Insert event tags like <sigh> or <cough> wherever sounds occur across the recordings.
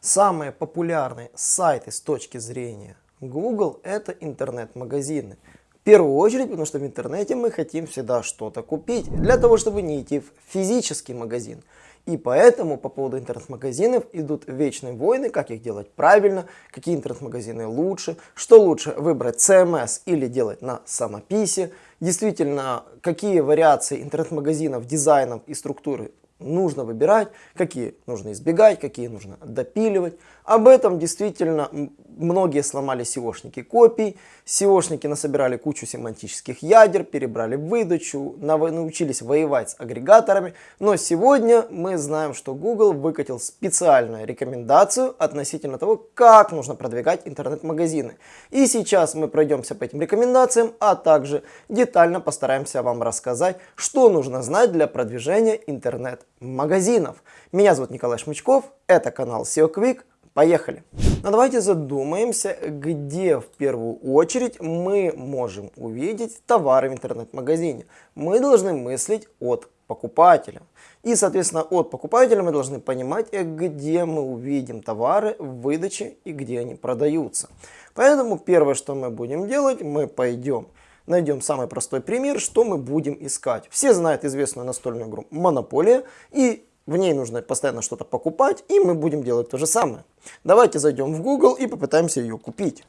Самые популярные сайты с точки зрения Google это интернет-магазины. В первую очередь, потому что в интернете мы хотим всегда что-то купить, для того, чтобы не идти в физический магазин. И поэтому по поводу интернет-магазинов идут вечные войны, как их делать правильно, какие интернет-магазины лучше, что лучше выбрать CMS или делать на самописи, действительно, какие вариации интернет-магазинов, дизайнов и структуры нужно выбирать, какие нужно избегать, какие нужно допиливать. Об этом действительно многие сломали SEOшники копий, SEOшники насобирали кучу семантических ядер, перебрали выдачу, научились воевать с агрегаторами. Но сегодня мы знаем, что Google выкатил специальную рекомендацию относительно того, как нужно продвигать интернет-магазины. И сейчас мы пройдемся по этим рекомендациям, а также детально постараемся вам рассказать, что нужно знать для продвижения интернет-магазинов. Меня зовут Николай Шмычков, это канал SEO Quick. Поехали! Но давайте задумаемся, где в первую очередь мы можем увидеть товары в интернет-магазине. Мы должны мыслить от покупателя. И, соответственно, от покупателя мы должны понимать, где мы увидим товары в выдаче и где они продаются. Поэтому первое, что мы будем делать, мы пойдем найдем самый простой пример, что мы будем искать. Все знают известную настольную игру «Монополия», и в ней нужно постоянно что-то покупать, и мы будем делать то же самое. Давайте зайдем в Google и попытаемся ее купить.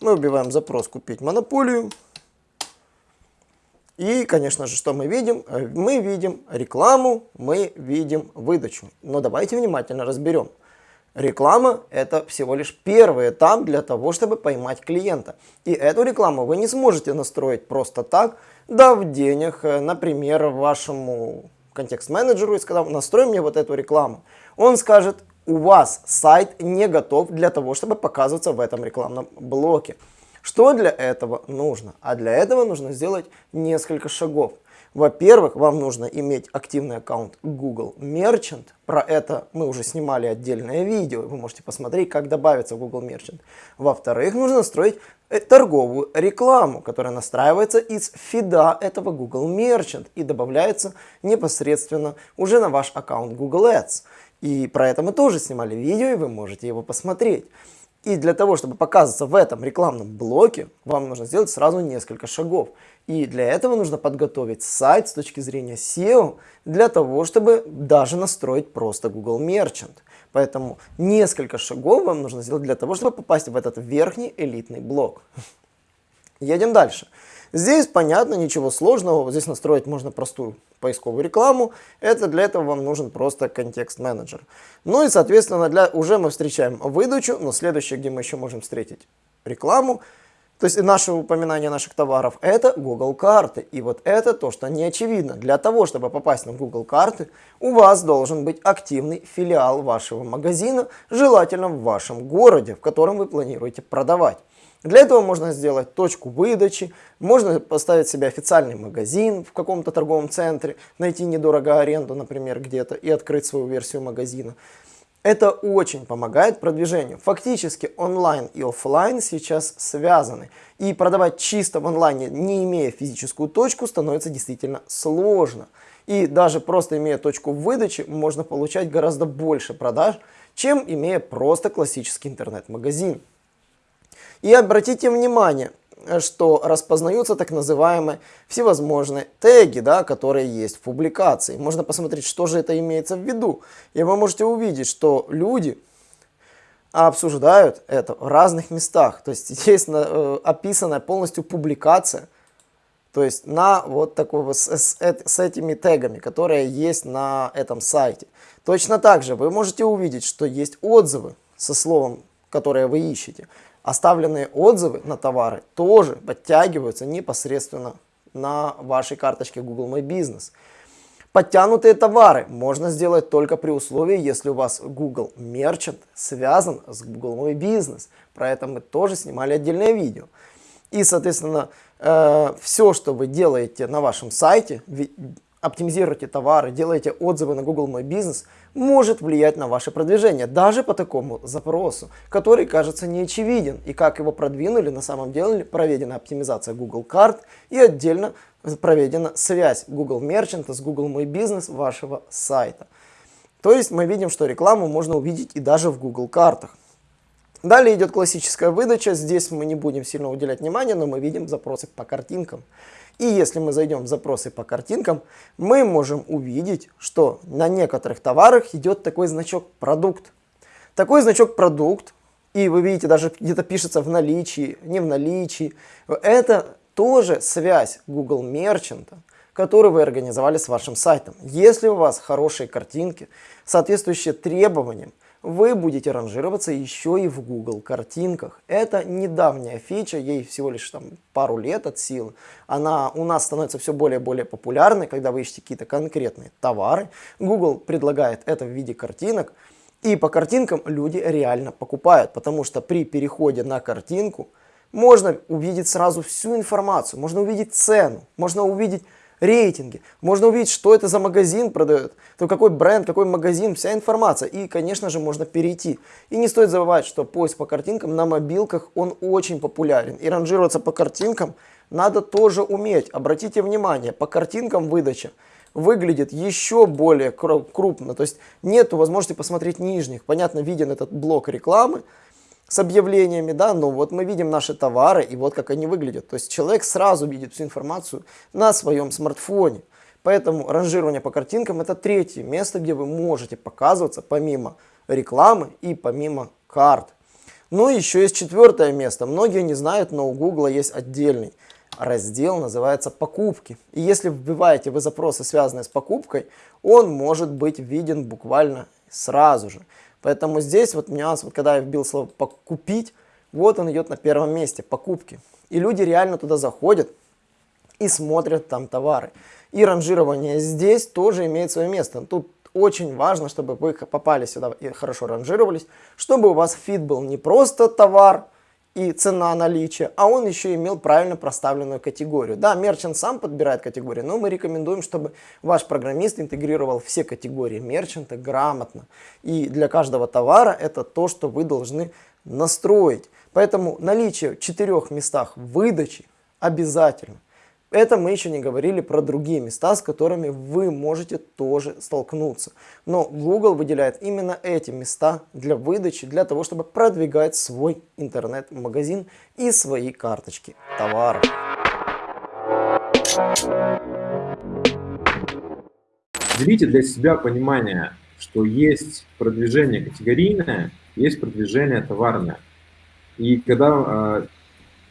Мы убиваем запрос «Купить монополию». И, конечно же, что мы видим? Э, мы видим рекламу, мы видим выдачу. Но давайте внимательно разберем. Реклама – это всего лишь первый этап для того, чтобы поймать клиента. И эту рекламу вы не сможете настроить просто так, дав денег, э, например, вашему контекст-менеджеру и сказал, настрой мне вот эту рекламу. Он скажет, у вас сайт не готов для того, чтобы показываться в этом рекламном блоке. Что для этого нужно? А для этого нужно сделать несколько шагов. Во-первых, вам нужно иметь активный аккаунт Google Merchant. Про это мы уже снимали отдельное видео. Вы можете посмотреть, как добавиться в Google Merchant. Во-вторых, нужно настроить э, торговую рекламу, которая настраивается из фида этого Google Merchant и добавляется непосредственно уже на ваш аккаунт Google Ads. И про это мы тоже снимали видео, и вы можете его посмотреть. И для того, чтобы показываться в этом рекламном блоке, вам нужно сделать сразу несколько шагов. И для этого нужно подготовить сайт с точки зрения SEO, для того, чтобы даже настроить просто Google Merchant. Поэтому несколько шагов вам нужно сделать для того, чтобы попасть в этот верхний элитный блок. Едем дальше. Здесь понятно, ничего сложного. Здесь настроить можно простую поисковую рекламу. Это для этого вам нужен просто контекст-менеджер. Ну и, соответственно, для, уже мы встречаем выдачу, но следующее, где мы еще можем встретить рекламу, то есть наше упоминание наших товаров, это Google карты. И вот это то, что не очевидно. Для того, чтобы попасть на Google карты, у вас должен быть активный филиал вашего магазина, желательно в вашем городе, в котором вы планируете продавать. Для этого можно сделать точку выдачи, можно поставить себе официальный магазин в каком-то торговом центре, найти недорого аренду, например, где-то и открыть свою версию магазина. Это очень помогает продвижению. Фактически онлайн и офлайн сейчас связаны. И продавать чисто в онлайне, не имея физическую точку, становится действительно сложно. И даже просто имея точку выдачи, можно получать гораздо больше продаж, чем имея просто классический интернет-магазин. И обратите внимание, что распознаются так называемые всевозможные теги, да, которые есть в публикации. Можно посмотреть, что же это имеется в виду. И вы можете увидеть, что люди обсуждают это в разных местах. То есть <laughs> есть э, описанная полностью публикация, то есть на вот такой вот с, с этими тегами, которые есть на этом сайте. Точно так же вы можете увидеть, что есть отзывы со словом, которое вы ищете. Оставленные отзывы на товары тоже подтягиваются непосредственно на вашей карточке Google My Business. Подтянутые товары можно сделать только при условии, если у вас Google Merchant связан с Google My Business. Про это мы тоже снимали отдельное видео. И, соответственно, э, все, что вы делаете на вашем сайте, оптимизируете товары, делаете отзывы на Google My Business, может влиять на ваше продвижение, даже по такому запросу, который кажется неочевиден. И как его продвинули, на самом деле проведена оптимизация Google карт и отдельно проведена связь Google Merchant с Google My Business вашего сайта. То есть мы видим, что рекламу можно увидеть и даже в Google картах. Далее идет классическая выдача. Здесь мы не будем сильно уделять внимания, но мы видим запросы по картинкам. И если мы зайдем в запросы по картинкам, мы можем увидеть, что на некоторых товарах идет такой значок «Продукт». Такой значок «Продукт», и вы видите, даже где-то пишется в наличии, не в наличии, это тоже связь Google Merchant, которую вы организовали с вашим сайтом. Если у вас хорошие картинки, соответствующие требованиям, вы будете ранжироваться еще и в Google картинках. Это недавняя фича, ей всего лишь там пару лет от силы. Она у нас становится все более и более популярной, когда вы ищете какие-то конкретные товары. Google предлагает это в виде картинок. И по картинкам люди реально покупают, потому что при переходе на картинку можно увидеть сразу всю информацию, можно увидеть цену, можно увидеть рейтинги. Можно увидеть, что это за магазин продает, то какой бренд, какой магазин, вся информация. И, конечно же, можно перейти. И не стоит забывать, что поиск по картинкам на мобилках, он очень популярен. И ранжироваться по картинкам надо тоже уметь. Обратите внимание, по картинкам выдача выглядит еще более крупно. То есть нет возможности посмотреть нижних. Понятно, виден этот блок рекламы, с объявлениями, да, но вот мы видим наши товары и вот как они выглядят. То есть человек сразу видит всю информацию на своем смартфоне. Поэтому ранжирование по картинкам это третье место, где вы можете показываться помимо рекламы и помимо карт. Ну и еще есть четвертое место. Многие не знают, но у Google есть отдельный раздел, называется покупки. И если вбиваете вы запросы, связанные с покупкой, он может быть виден буквально сразу же. Поэтому здесь вот нюанс, вот когда я вбил слово «покупить», вот он идет на первом месте, покупки. И люди реально туда заходят и смотрят там товары. И ранжирование здесь тоже имеет свое место. Тут очень важно, чтобы вы попали сюда и хорошо ранжировались, чтобы у вас фид был не просто товар, и цена наличия, а он еще имел правильно проставленную категорию. Да, мерчант сам подбирает категорию, но мы рекомендуем, чтобы ваш программист интегрировал все категории мерчанта грамотно. И для каждого товара это то, что вы должны настроить. Поэтому наличие в четырех местах выдачи обязательно. Это мы еще не говорили про другие места, с которыми вы можете тоже столкнуться. Но Google выделяет именно эти места для выдачи, для того, чтобы продвигать свой интернет-магазин и свои карточки товаров. Делите для себя понимание, что есть продвижение категорийное, есть продвижение товарное. И когда э,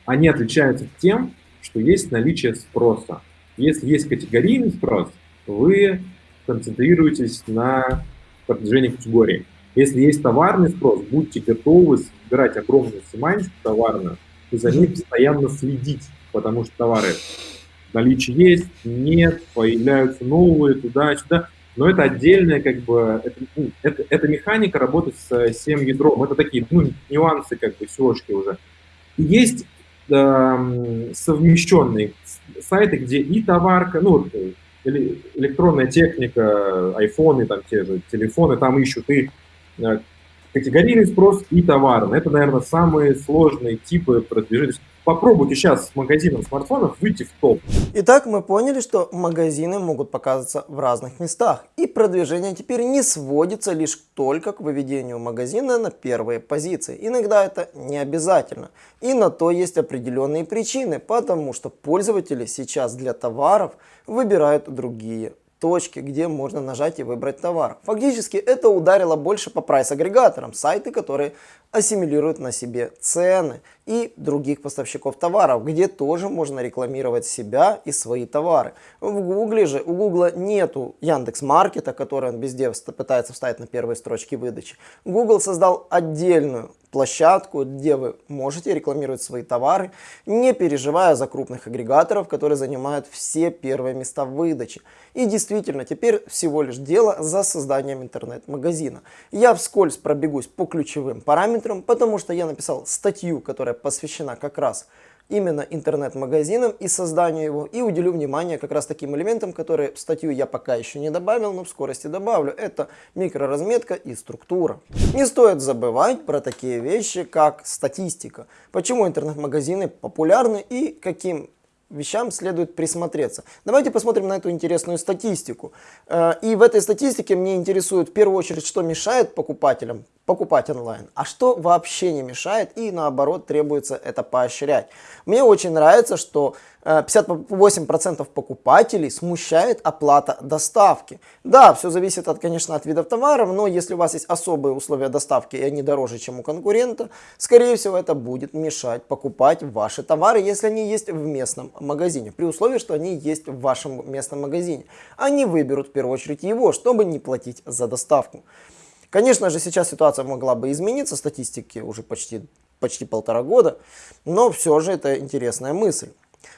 они отличаются тем, что есть наличие спроса. Если есть категорийный спрос, вы концентрируетесь на продвижении категории. Если есть товарный спрос, будьте готовы собирать огромную семантику товарную и за ней постоянно следить, потому что товары наличие есть, нет, появляются новые туда-сюда. Но это отдельная, как бы, это, ну, это, это механика работать с всем ядром. Это такие ну, нюансы, как бы, сёшки уже. И есть совмещенные сайты, где и товарка, ну, электронная техника, айфоны, там те же телефоны, там ищут и э, категорийный спрос и товарный. Это, наверное, самые сложные типы продвижения. Попробуйте сейчас с магазином смартфонов выйти в топ. Итак, мы поняли, что магазины могут показываться в разных местах. И продвижение теперь не сводится лишь только к выведению магазина на первые позиции. Иногда это не обязательно. И на то есть определенные причины, потому что пользователи сейчас для товаров выбирают другие точки, где можно нажать и выбрать товар. Фактически это ударило больше по прайс-агрегаторам, сайты, которые ассимилируют на себе цены и других поставщиков товаров, где тоже можно рекламировать себя и свои товары. В Гугле же, у Гугла нету Яндекс Маркета, который он везде пытается вставить на первые строчки выдачи. Google создал отдельную площадку, где вы можете рекламировать свои товары, не переживая за крупных агрегаторов, которые занимают все первые места в выдаче. И действительно, теперь всего лишь дело за созданием интернет-магазина. Я вскользь пробегусь по ключевым параметрам, потому что я написал статью, которая посвящена как раз именно интернет-магазином и созданию его, и уделю внимание как раз таким элементам, которые в статью я пока еще не добавил, но в скорости добавлю. Это микроразметка и структура. Не стоит забывать про такие вещи, как статистика. Почему интернет-магазины популярны и каким вещам следует присмотреться. Давайте посмотрим на эту интересную статистику. Э, и в этой статистике мне интересует в первую очередь, что мешает покупателям покупать онлайн, а что вообще не мешает и наоборот требуется это поощрять. Мне очень нравится, что 58% э, покупателей смущает оплата доставки. Да, все зависит, от, конечно, от видов товаров, но если у вас есть особые условия доставки и они дороже, чем у конкурента, скорее всего, это будет мешать покупать ваши товары, если они есть в местном магазине, при условии, что они есть в вашем местном магазине. Они выберут в первую очередь его, чтобы не платить за доставку. Конечно же, сейчас ситуация могла бы измениться, статистики уже почти, почти полтора года, но все же это интересная мысль.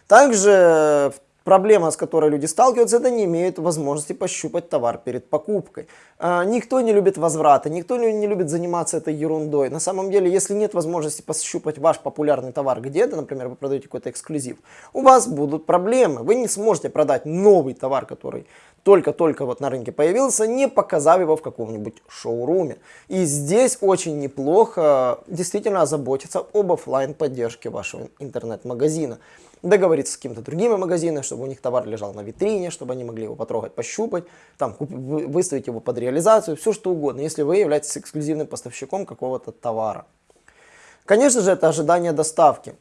Также Проблема, с которой люди сталкиваются, это не имеют возможности пощупать товар перед покупкой. А, никто не любит возврата, никто не любит заниматься этой ерундой. На самом деле, если нет возможности пощупать ваш популярный товар где-то, например, вы продаете какой-то эксклюзив, у вас будут проблемы. Вы не сможете продать новый товар, который только-только вот на рынке появился, не показав его в каком-нибудь шоуруме. И здесь очень неплохо действительно озаботиться об офлайн поддержке вашего интернет-магазина договориться с каким-то другими магазинами, чтобы у них товар лежал на витрине, чтобы они могли его потрогать, пощупать, там, выставить его под реализацию, все что угодно, если вы являетесь эксклюзивным поставщиком какого-то товара. Конечно же, это ожидание доставки.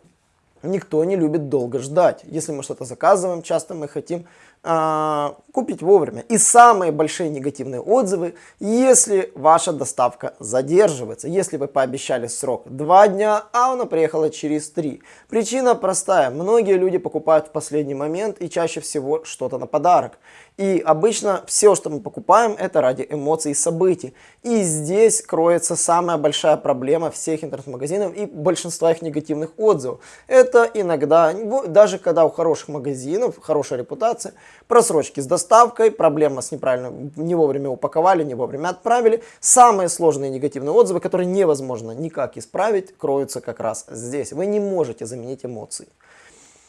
Никто не любит долго ждать. Если мы что-то заказываем, часто мы хотим купить вовремя. И самые большие негативные отзывы, если ваша доставка задерживается. Если вы пообещали срок 2 дня, а она приехала через 3. Причина простая. Многие люди покупают в последний момент и чаще всего что-то на подарок. И обычно все, что мы покупаем, это ради эмоций и событий. И здесь кроется самая большая проблема всех интернет-магазинов и большинства их негативных отзывов. Это иногда, даже когда у хороших магазинов хорошая репутация, просрочки с доставкой, проблема с неправильно, не вовремя упаковали, не вовремя отправили. Самые сложные негативные отзывы, которые невозможно никак исправить, кроются как раз здесь. Вы не можете заменить эмоции.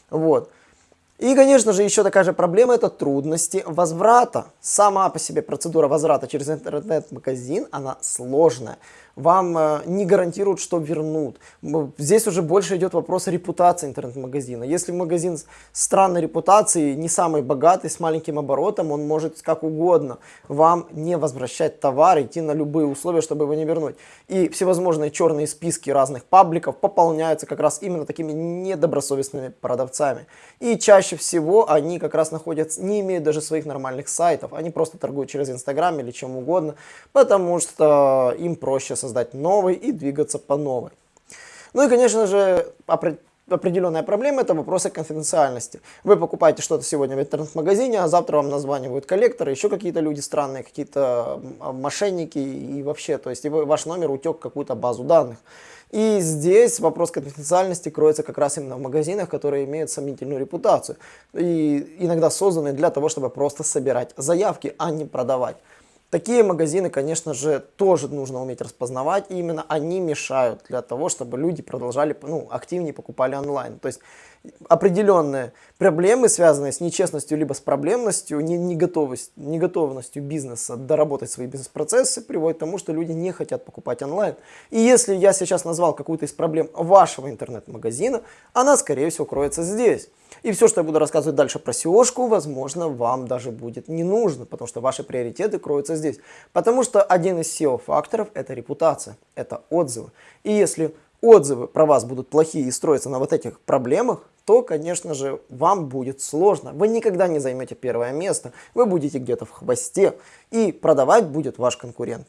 Вот. И, конечно же, еще такая же проблема – это трудности возврата. Сама по себе процедура возврата через интернет-магазин, она сложная вам э, не гарантируют, что вернут. Здесь уже больше идет вопрос репутации интернет-магазина. Если магазин странной репутацией, не самый богатый, с маленьким оборотом, он может как угодно вам не возвращать товар, идти на любые условия, чтобы его не вернуть. И всевозможные черные списки разных пабликов пополняются как раз именно такими недобросовестными продавцами. И чаще всего они как раз находятся, не имеют даже своих нормальных сайтов, они просто торгуют через Инстаграм или чем угодно, потому что им проще создать новый и двигаться по новой. Ну и, конечно же, определенная проблема – это вопросы конфиденциальности. Вы покупаете что-то сегодня в интернет-магазине, а завтра вам названивают коллекторы, еще какие-то люди странные, какие-то мошенники и вообще, то есть ваш номер утек в какую-то базу данных. И здесь вопрос конфиденциальности кроется как раз именно в магазинах, которые имеют сомнительную репутацию. И иногда созданы для того, чтобы просто собирать заявки, а не продавать. Такие магазины, конечно же, тоже нужно уметь распознавать, и именно они мешают для того, чтобы люди продолжали, ну, активнее покупали онлайн. То есть определенные проблемы, связанные с нечестностью, либо с проблемностью, не, не, готовость, не готовностью бизнеса доработать свои бизнес-процессы, приводят к тому, что люди не хотят покупать онлайн. И если я сейчас назвал какую-то из проблем вашего интернет-магазина, она, скорее всего, кроется здесь. И все, что я буду рассказывать дальше про SEO, возможно, вам даже будет не нужно, потому что ваши приоритеты кроются здесь. Потому что один из SEO-факторов – это репутация, это отзывы. И если отзывы про вас будут плохие и строятся на вот этих проблемах, то, конечно же, вам будет сложно. Вы никогда не займете первое место, вы будете где-то в хвосте, и продавать будет ваш конкурент.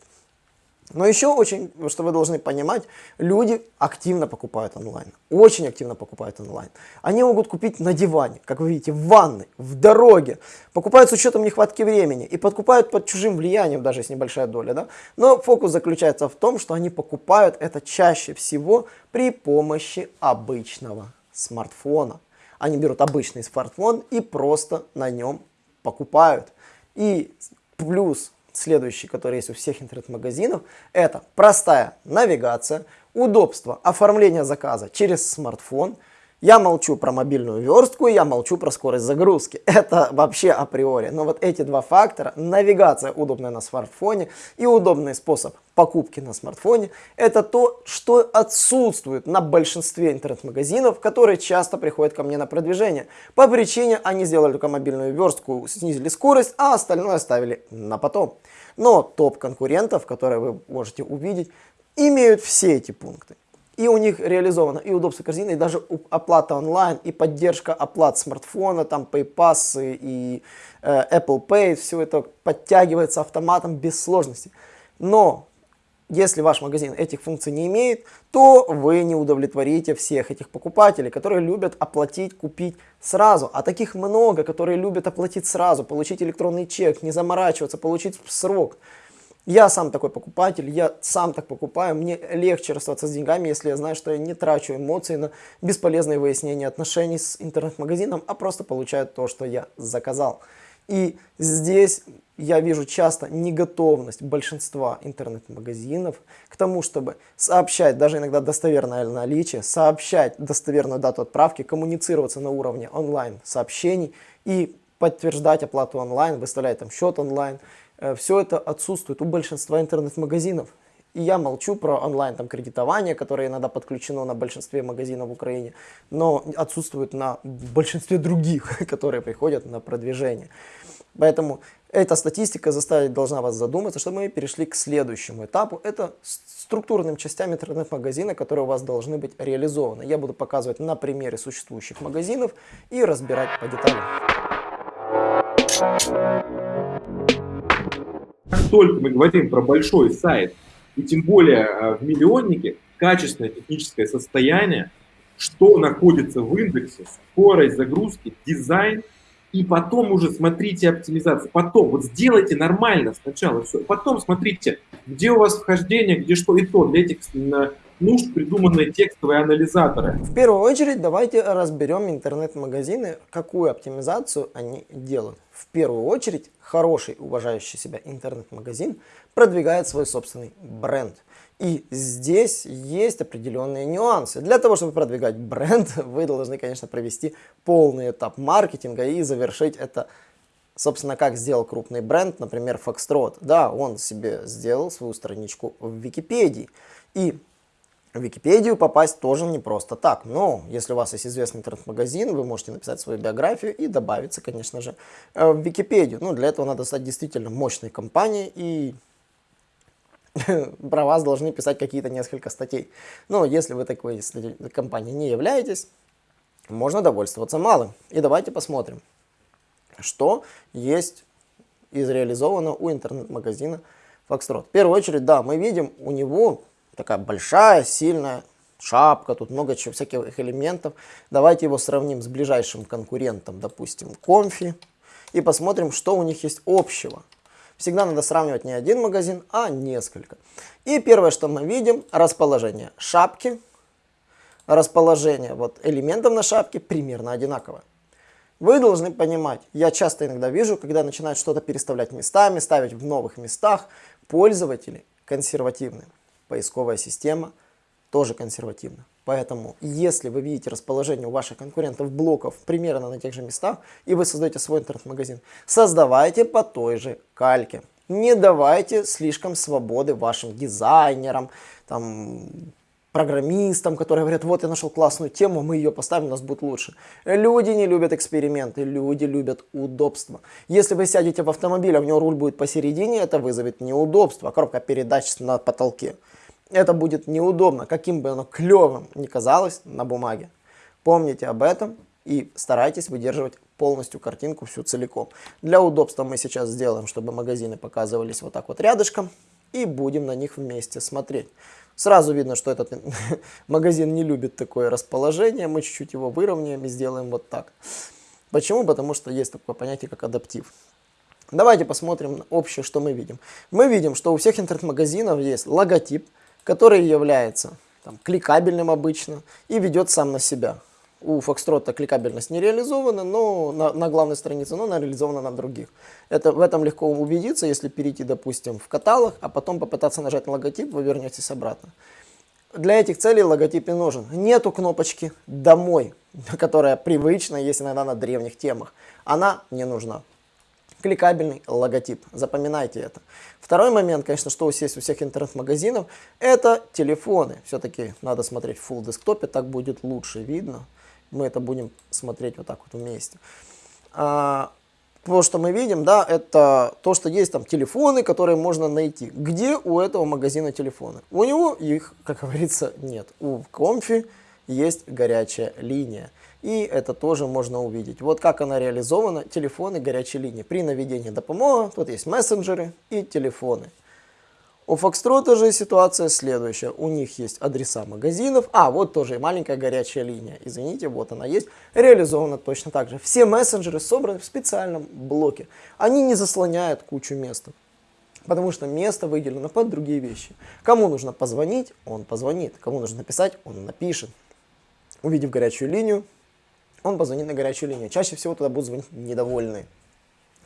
Но еще очень, что вы должны понимать, люди активно покупают онлайн. Очень активно покупают онлайн. Они могут купить на диване, как вы видите, в ванной, в дороге. Покупают с учетом нехватки времени и покупают под чужим влиянием, даже если небольшая доля. Да? Но фокус заключается в том, что они покупают это чаще всего при помощи обычного смартфона. Они берут обычный смартфон и просто на нем покупают. И плюс следующий, который есть у всех интернет-магазинов, это простая навигация, удобство оформления заказа через смартфон. Я молчу про мобильную верстку, я молчу про скорость загрузки. <laughs> Это вообще априори. Но вот эти два фактора, навигация удобная на смартфоне и удобный способ покупки на смартфоне, это то, что отсутствует на большинстве интернет-магазинов, которые часто приходят ко мне на продвижение. По причине они сделали только мобильную верстку, снизили скорость, а остальное оставили на потом. Но топ конкурентов, которые вы можете увидеть, имеют все эти пункты. И у них реализовано и удобство корзины, и даже оплата онлайн, и поддержка оплат смартфона, там PayPass и э, Apple Pay, все это подтягивается автоматом без сложностей. Но если ваш магазин этих функций не имеет, то вы не удовлетворите всех этих покупателей, которые любят оплатить, купить сразу. А таких много, которые любят оплатить сразу, получить электронный чек, не заморачиваться, получить в срок. Я сам такой покупатель, я сам так покупаю, мне легче расстаться с деньгами, если я знаю, что я не трачу эмоции на бесполезные выяснения отношений с интернет-магазином, а просто получаю то, что я заказал. И здесь я вижу часто неготовность большинства интернет-магазинов к тому, чтобы сообщать даже иногда достоверное наличие, сообщать достоверную дату отправки, коммуницироваться на уровне онлайн-сообщений и подтверждать оплату онлайн, выставлять там счет онлайн. Э, Все это отсутствует у большинства интернет-магазинов. И я молчу про онлайн там, кредитование, которое иногда подключено на большинстве магазинов в Украине, но отсутствует на большинстве других, <laughs> которые приходят на продвижение. Поэтому эта статистика заставить должна вас задуматься, чтобы мы перешли к следующему этапу. Это структурным частям интернет-магазина, которые у вас должны быть реализованы. Я буду показывать на примере существующих магазинов и разбирать по деталям. Как только мы говорим про большой сайт, и тем более э, в миллионнике, качественное техническое состояние, что находится в индексе, скорость загрузки, дизайн, и потом уже смотрите оптимизацию. Потом, вот сделайте нормально сначала все, потом смотрите, где у вас вхождение, где что и то. Для этих нужд придуманные текстовые анализаторы. В первую очередь давайте разберем интернет-магазины, какую оптимизацию они делают. В первую очередь хороший, уважающий себя интернет-магазин продвигает свой собственный бренд. И здесь есть определенные нюансы. Для того, чтобы продвигать бренд, <laughs> вы должны, конечно, провести полный этап маркетинга и завершить это Собственно, как сделал крупный бренд, например, Foxtrot. Да, он себе сделал свою страничку в Википедии. И в Википедию попасть тоже не просто так. Но если у вас есть известный интернет-магазин, вы можете написать свою биографию и добавиться, конечно же, э, в Википедию. Ну, для этого надо стать действительно мощной компанией и <laughs> про вас должны писать какие-то несколько статей. Но если вы такой компанией не являетесь, можно довольствоваться малым. И давайте посмотрим, что есть из реализовано у интернет-магазина Foxtrot. В первую очередь, да, мы видим у него такая большая, сильная шапка, тут много чего, всяких элементов. Давайте его сравним с ближайшим конкурентом, допустим, Comfy, и посмотрим, что у них есть общего. Всегда надо сравнивать не один магазин, а несколько. И первое, что мы видим, расположение шапки, расположение вот элементов на шапке примерно одинаковое. Вы должны понимать, я часто иногда вижу, когда начинают что-то переставлять местами, ставить в новых местах, пользователи консервативные поисковая система тоже консервативна. Поэтому, если вы видите расположение у ваших конкурентов блоков примерно на тех же местах, и вы создаете свой интернет-магазин, создавайте по той же кальке. Не давайте слишком свободы вашим дизайнерам, там, программистам, которые говорят, вот я нашел классную тему, мы ее поставим, у нас будет лучше. Люди не любят эксперименты, люди любят удобство. Если вы сядете в автомобиль, а у него руль будет посередине, это вызовет неудобство, коробка передач на потолке это будет неудобно, каким бы оно клевым ни казалось на бумаге. Помните об этом и старайтесь выдерживать полностью картинку всю целиком. Для удобства мы сейчас сделаем, чтобы магазины показывались вот так вот рядышком и будем на них вместе смотреть. Сразу видно, что этот <laughs> магазин не любит такое расположение, мы чуть-чуть его выровняем и сделаем вот так. Почему? Потому что есть такое понятие, как адаптив. Давайте посмотрим общее, что мы видим. Мы видим, что у всех интернет-магазинов есть логотип, который является там, кликабельным обычно и ведет сам на себя. У Foxtrot кликабельность не реализована но на, на главной странице, но она реализована на других. Это, в этом легко убедиться, если перейти, допустим, в каталог, а потом попытаться нажать на логотип, вы вернетесь обратно. для этих целей логотип не нужен. Нету кнопочки «Домой», <laughs> которая привычна, есть иногда на древних темах. Она не нужна. Кликабельный логотип. Запоминайте это. Второй момент, конечно, что есть у всех интернет-магазинов, это телефоны. Все-таки надо смотреть в Full десктопе, так будет лучше видно. Мы это будем смотреть вот так вот вместе. А, то, что мы видим, да, это то, что есть там телефоны, которые можно найти. Где у этого магазина телефоны? У него их, как говорится, нет. У Комфи есть горячая линия. И это тоже можно увидеть. Вот как она реализована, телефоны горячей линии. При наведении допомога, тут есть мессенджеры и телефоны. У Фокстрота же ситуация следующая. У них есть адреса магазинов. А, вот тоже и маленькая горячая линия. Извините, вот она есть. Реализована точно так же. Все мессенджеры собраны в специальном блоке. Они не заслоняют кучу места. Потому что место выделено под другие вещи. Кому нужно позвонить, он позвонит. Кому нужно написать, он напишет. Увидев горячую линию, он позвонит на горячую линию. Чаще всего туда будут звонить недовольные.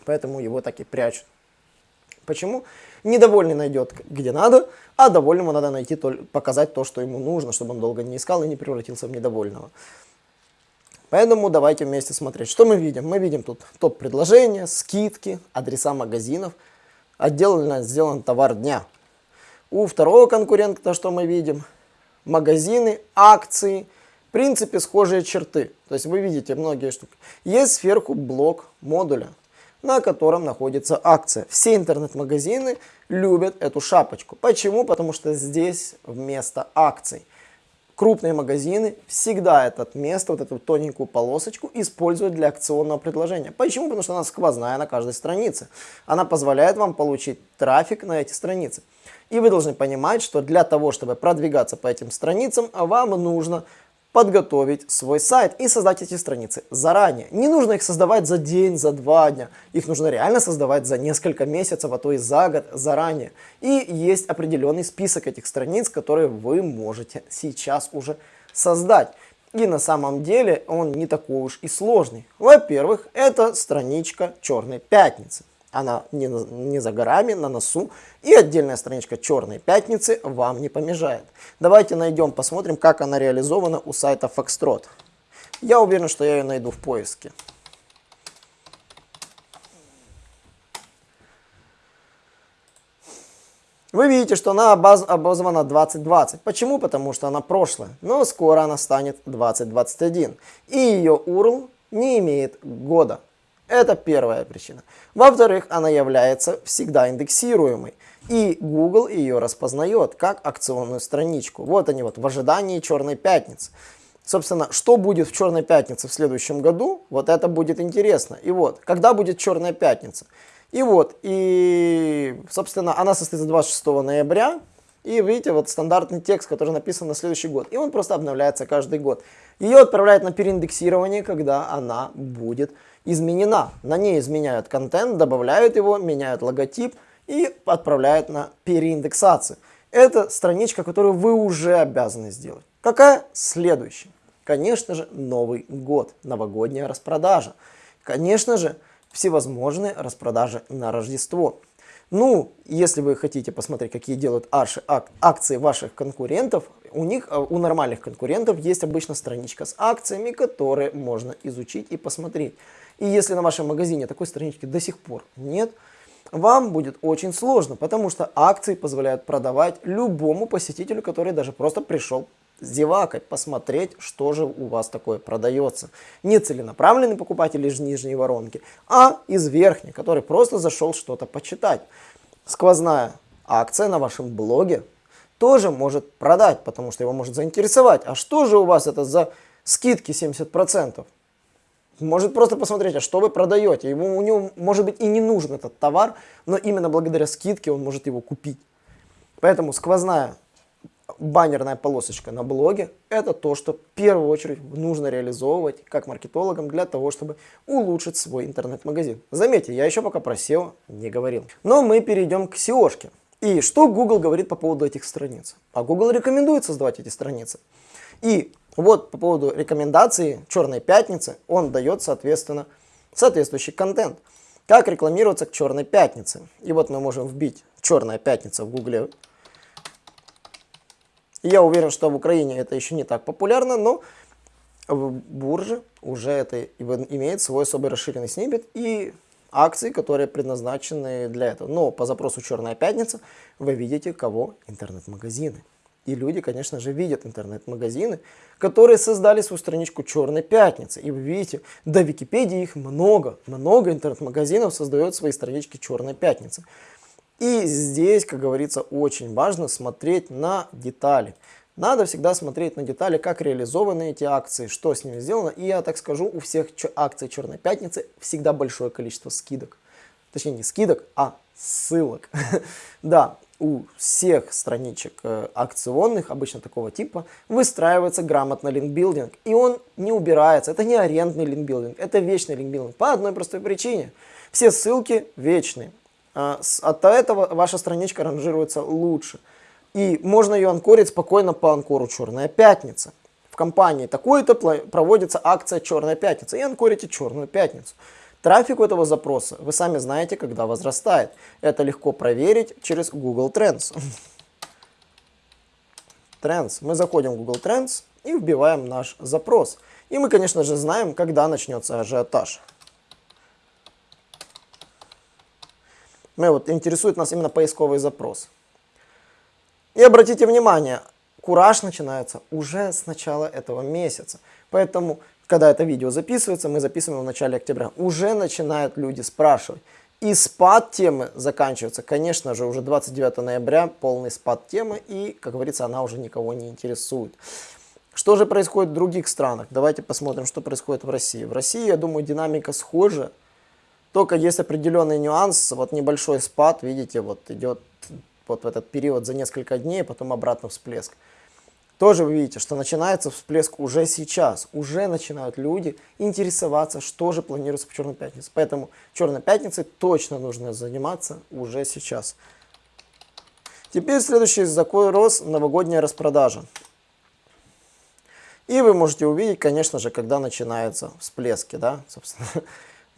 Поэтому его так и прячут. Почему? Недовольный найдет где надо, а довольному надо найти, показать то, что ему нужно, чтобы он долго не искал и не превратился в недовольного. Поэтому давайте вместе смотреть. Что мы видим? Мы видим тут топ-предложения, скидки, адреса магазинов. Отделано сделан товар дня. У второго конкурента что мы видим? Магазины, акции, в принципе схожие черты. То есть вы видите многие штуки. Есть сверху блок модуля на котором находится акция. Все интернет-магазины любят эту шапочку. Почему? Потому что здесь вместо акций. Крупные магазины всегда это место, вот эту тоненькую полосочку используют для акционного предложения. Почему? Потому что она сквозная на каждой странице. Она позволяет вам получить трафик на эти страницы. И вы должны понимать, что для того, чтобы продвигаться по этим страницам, вам нужно подготовить свой сайт и создать эти страницы заранее. Не нужно их создавать за день, за два дня. Их нужно реально создавать за несколько месяцев, а то и за год заранее. И есть определенный список этих страниц, которые вы можете сейчас уже создать. И на самом деле он не такой уж и сложный. Во-первых, это страничка Черной Пятницы. Она не, не за горами, на носу. И отдельная страничка черной пятницы вам не помешает. Давайте найдем, посмотрим, как она реализована у сайта Foxtrot. Я уверен, что я ее найду в поиске. Вы видите, что она обоз обозвана 2020. Почему? Потому что она прошлая. Но скоро она станет 2021. И ее URL не имеет года. Это первая причина. Во-вторых, она является всегда индексируемой. И Google ее распознает как акционную страничку. Вот они вот в ожидании Черной Пятницы. Собственно, что будет в Черной Пятнице в следующем году, вот это будет интересно. И вот, когда будет Черная Пятница? И вот, и, собственно, она состоится 26 ноября. И видите, вот стандартный текст, который написан на следующий год. И он просто обновляется каждый год. Ее отправляют на переиндексирование, когда она будет изменена. На ней изменяют контент, добавляют его, меняют логотип и отправляют на переиндексацию. Это страничка, которую вы уже обязаны сделать. Какая следующая? Конечно же, Новый год, новогодняя распродажа. Конечно же, всевозможные распродажи на Рождество. Ну, если вы хотите посмотреть, какие делают ак акции ваших конкурентов, у них, э, у нормальных конкурентов есть обычно страничка с акциями, которые можно изучить и посмотреть. И если на вашем магазине такой странички до сих пор нет, вам будет очень сложно, потому что акции позволяют продавать любому посетителю, который даже просто пришел с зевакой, посмотреть, что же у вас такое продается. Не целенаправленный покупатель из нижней воронки, а из верхней, который просто зашел что-то почитать. Сквозная акция на вашем блоге тоже может продать, потому что его может заинтересовать. А что же у вас это за скидки 70%? Может просто посмотреть, а что вы продаете. Ему, у него, может быть, и не нужен этот товар, но именно благодаря скидке он может его купить. Поэтому сквозная баннерная полосочка на блоге – это то, что в первую очередь нужно реализовывать как маркетологам для того, чтобы улучшить свой интернет-магазин. Заметьте, я еще пока про SEO не говорил. Но мы перейдем к SEO-шке. И что Google говорит по поводу этих страниц? А Google рекомендует создавать эти страницы. И вот по поводу рекомендации Черной Пятницы, он дает, соответственно, соответствующий контент. Как рекламироваться к Черной Пятнице. И вот мы можем вбить Черная Пятница в Гугле. Я уверен, что в Украине это еще не так популярно, но в бурже уже это имеет свой особый расширенный снипет и акции, которые предназначены для этого. Но по запросу «Черная пятница» вы видите кого? Интернет-магазины. И люди, конечно же, видят интернет-магазины, которые создали свою страничку «Черной пятницы». И вы видите, до Википедии их много. Много интернет-магазинов создает свои странички «Черной пятницы». И здесь, как говорится, очень важно смотреть на детали. Надо всегда смотреть на детали, как реализованы эти акции, что с ними сделано. И я так скажу, у всех акций Черной Пятницы всегда большое количество скидок. Точнее, не скидок, а ссылок. <laughs> да, у всех страничек э, акционных, обычно такого типа, выстраивается грамотно линкбилдинг. И он не убирается. Это не арендный линкбилдинг, это вечный линкбилдинг. По одной простой причине. Все ссылки вечные. А, от этого ваша страничка ранжируется лучше. И можно ее анкорить спокойно по анкору «Черная пятница». В компании такой-то проводится акция «Черная пятница» и анкорите «Черную пятницу». Трафик у этого запроса вы сами знаете, когда возрастает. Это легко проверить через Google Trends. Trends. Мы заходим в Google Trends и вбиваем наш запрос. И мы, конечно же, знаем, когда начнется ажиотаж. Мы вот интересует нас именно поисковый запрос. И обратите внимание, кураж начинается уже с начала этого месяца. Поэтому, когда это видео записывается, мы записываем в начале октября, уже начинают люди спрашивать. И спад темы заканчивается, конечно же, уже 29 ноября, полный спад темы, и, как говорится, она уже никого не интересует. Что же происходит в других странах? Давайте посмотрим, что происходит в России. В России, я думаю, динамика схожа, только есть определенный нюанс, вот небольшой спад, видите, вот идет вот в этот период за несколько дней, потом обратно всплеск. Тоже вы видите, что начинается всплеск уже сейчас. Уже начинают люди интересоваться, что же планируется в Черной Пятнице. Поэтому Черной Пятницей точно нужно заниматься уже сейчас. Теперь следующий запрос – новогодняя распродажа. И вы можете увидеть, конечно же, когда начинаются всплески, да, собственно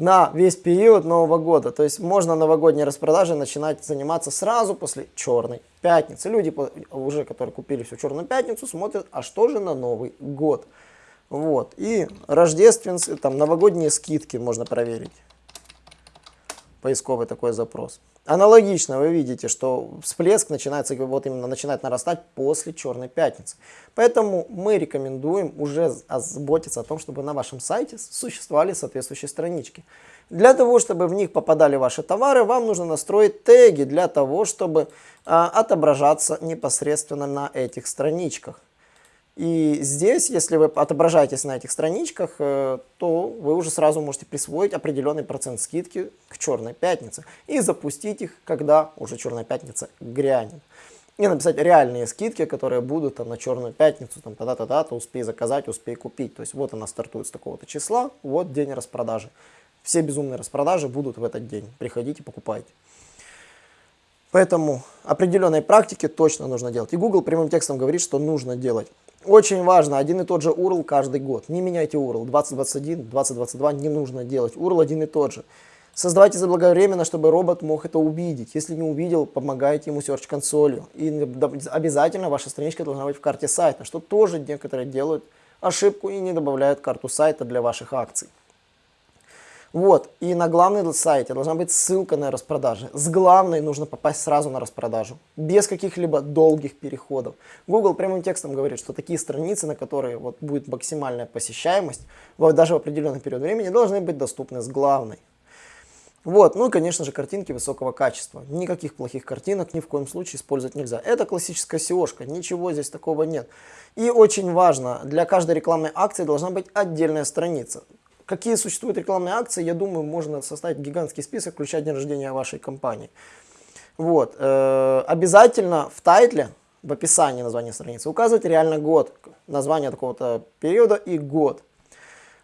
на весь период Нового года. То есть можно новогодние распродажи начинать заниматься сразу после Черной Пятницы. Люди, уже которые купили всю Черную Пятницу, смотрят, а что же на Новый год. Вот. И рождественские, там новогодние скидки можно проверить. Поисковый такой запрос. Аналогично вы видите, что всплеск начинается, вот именно начинает нарастать после Черной Пятницы. Поэтому мы рекомендуем уже заботиться о том, чтобы на вашем сайте существовали соответствующие странички. Для того, чтобы в них попадали ваши товары, вам нужно настроить теги для того, чтобы а, отображаться непосредственно на этих страничках. И здесь, если вы отображаетесь на этих страничках, э, то вы уже сразу можете присвоить определенный процент скидки к Черной Пятнице и запустить их, когда уже Черная Пятница грянет. И написать реальные скидки, которые будут там, на Черную Пятницу, там, тогда-то, дата, успей заказать, успей купить. То есть вот она стартует с такого-то числа, вот день распродажи. Все безумные распродажи будут в этот день. Приходите, покупайте. Поэтому определенной практики точно нужно делать. И Google прямым текстом говорит, что нужно делать. Очень важно, один и тот же URL каждый год. Не меняйте URL. 2021, 2022 не нужно делать. URL один и тот же. Создавайте заблаговременно, чтобы робот мог это увидеть. Если не увидел, помогайте ему search консолью. И обязательно ваша страничка должна быть в карте сайта, что тоже некоторые делают ошибку и не добавляют карту сайта для ваших акций. Вот, и на главной сайте должна быть ссылка на распродажи. С главной нужно попасть сразу на распродажу, без каких-либо долгих переходов. Google прямым текстом говорит, что такие страницы, на которые вот будет максимальная посещаемость, вот даже в определенный период времени, должны быть доступны с главной. Вот, ну и, конечно же, картинки высокого качества. Никаких плохих картинок ни в коем случае использовать нельзя. Это классическая SEO-шка, ничего здесь такого нет. И очень важно, для каждой рекламной акции должна быть отдельная страница. Какие существуют рекламные акции, я думаю, можно составить гигантский список, включая день рождения вашей компании. Вот. Э, обязательно в тайтле, в описании названия страницы, указывать реально год, название такого-то периода и год.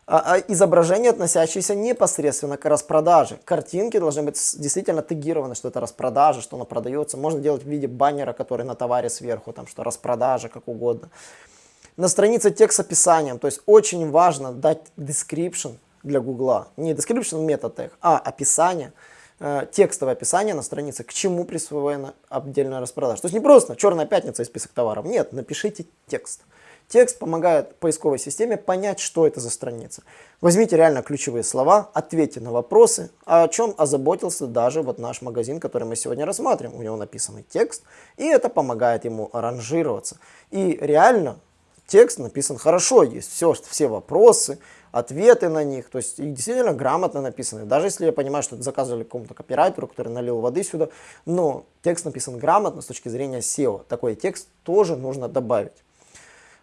А, а изображение, относящееся непосредственно к распродаже. Картинки должны быть действительно тегированы, что это распродажа, что она продается. Можно делать в виде баннера, который на товаре сверху, там что распродажа, как угодно на странице текст с описанием. То есть очень важно дать description для Гугла. Не description метод тег, а описание. э, текстовое описание на странице, к чему присвоена отдельная распродажа. То есть не просто черная пятница и список товаров. Нет, напишите текст. Текст помогает поисковой системе понять, что это за страница. Возьмите реально ключевые слова, ответьте на вопросы, о чем озаботился даже вот наш магазин, который мы сегодня рассматриваем. У него написанный текст, и это помогает ему ранжироваться. И реально текст написан хорошо, есть все, все вопросы, ответы на них, то есть и действительно грамотно написаны. Даже если я понимаю, что это заказывали какому-то копирайтеру, который налил воды сюда, но текст написан грамотно с точки зрения SEO. Такой текст тоже нужно добавить.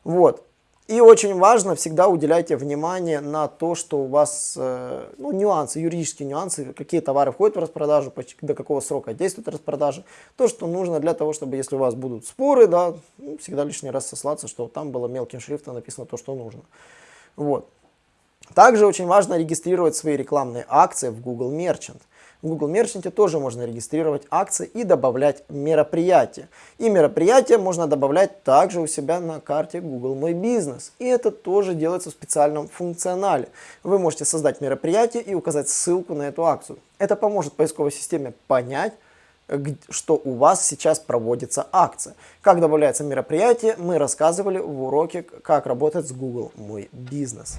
Вот. И очень важно, всегда уделяйте внимание на то, что у вас э, ну, нюансы, юридические нюансы, какие товары входят в распродажу, до какого срока действует распродажа. То, что нужно для того, чтобы если у вас будут споры, да, ну, всегда лишний раз сослаться, что там было мелким шрифтом написано то, что нужно. Вот. Также очень важно регистрировать свои рекламные акции в Google Merchant. В Google Merchant тоже можно регистрировать акции и добавлять мероприятия. И мероприятия можно добавлять также у себя на карте Google Мой Бизнес. И это тоже делается в специальном функционале. Вы можете создать мероприятие и указать ссылку на эту акцию. Это поможет поисковой системе понять, что у вас сейчас проводится акция. Как добавляется мероприятие, мы рассказывали в уроке, как работать с Google Мой Бизнес.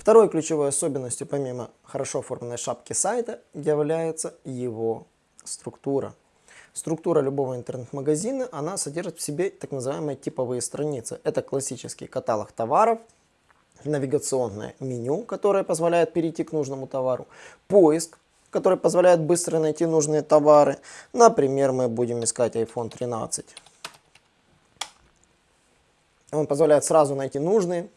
Второй ключевой особенностью, помимо хорошо оформленной шапки сайта, является его структура. Структура любого интернет-магазина, она содержит в себе так называемые типовые страницы. Это классический каталог товаров, навигационное меню, которое позволяет перейти к нужному товару, поиск, который позволяет быстро найти нужные товары. Например, мы будем искать iPhone 13. Он позволяет сразу найти нужные.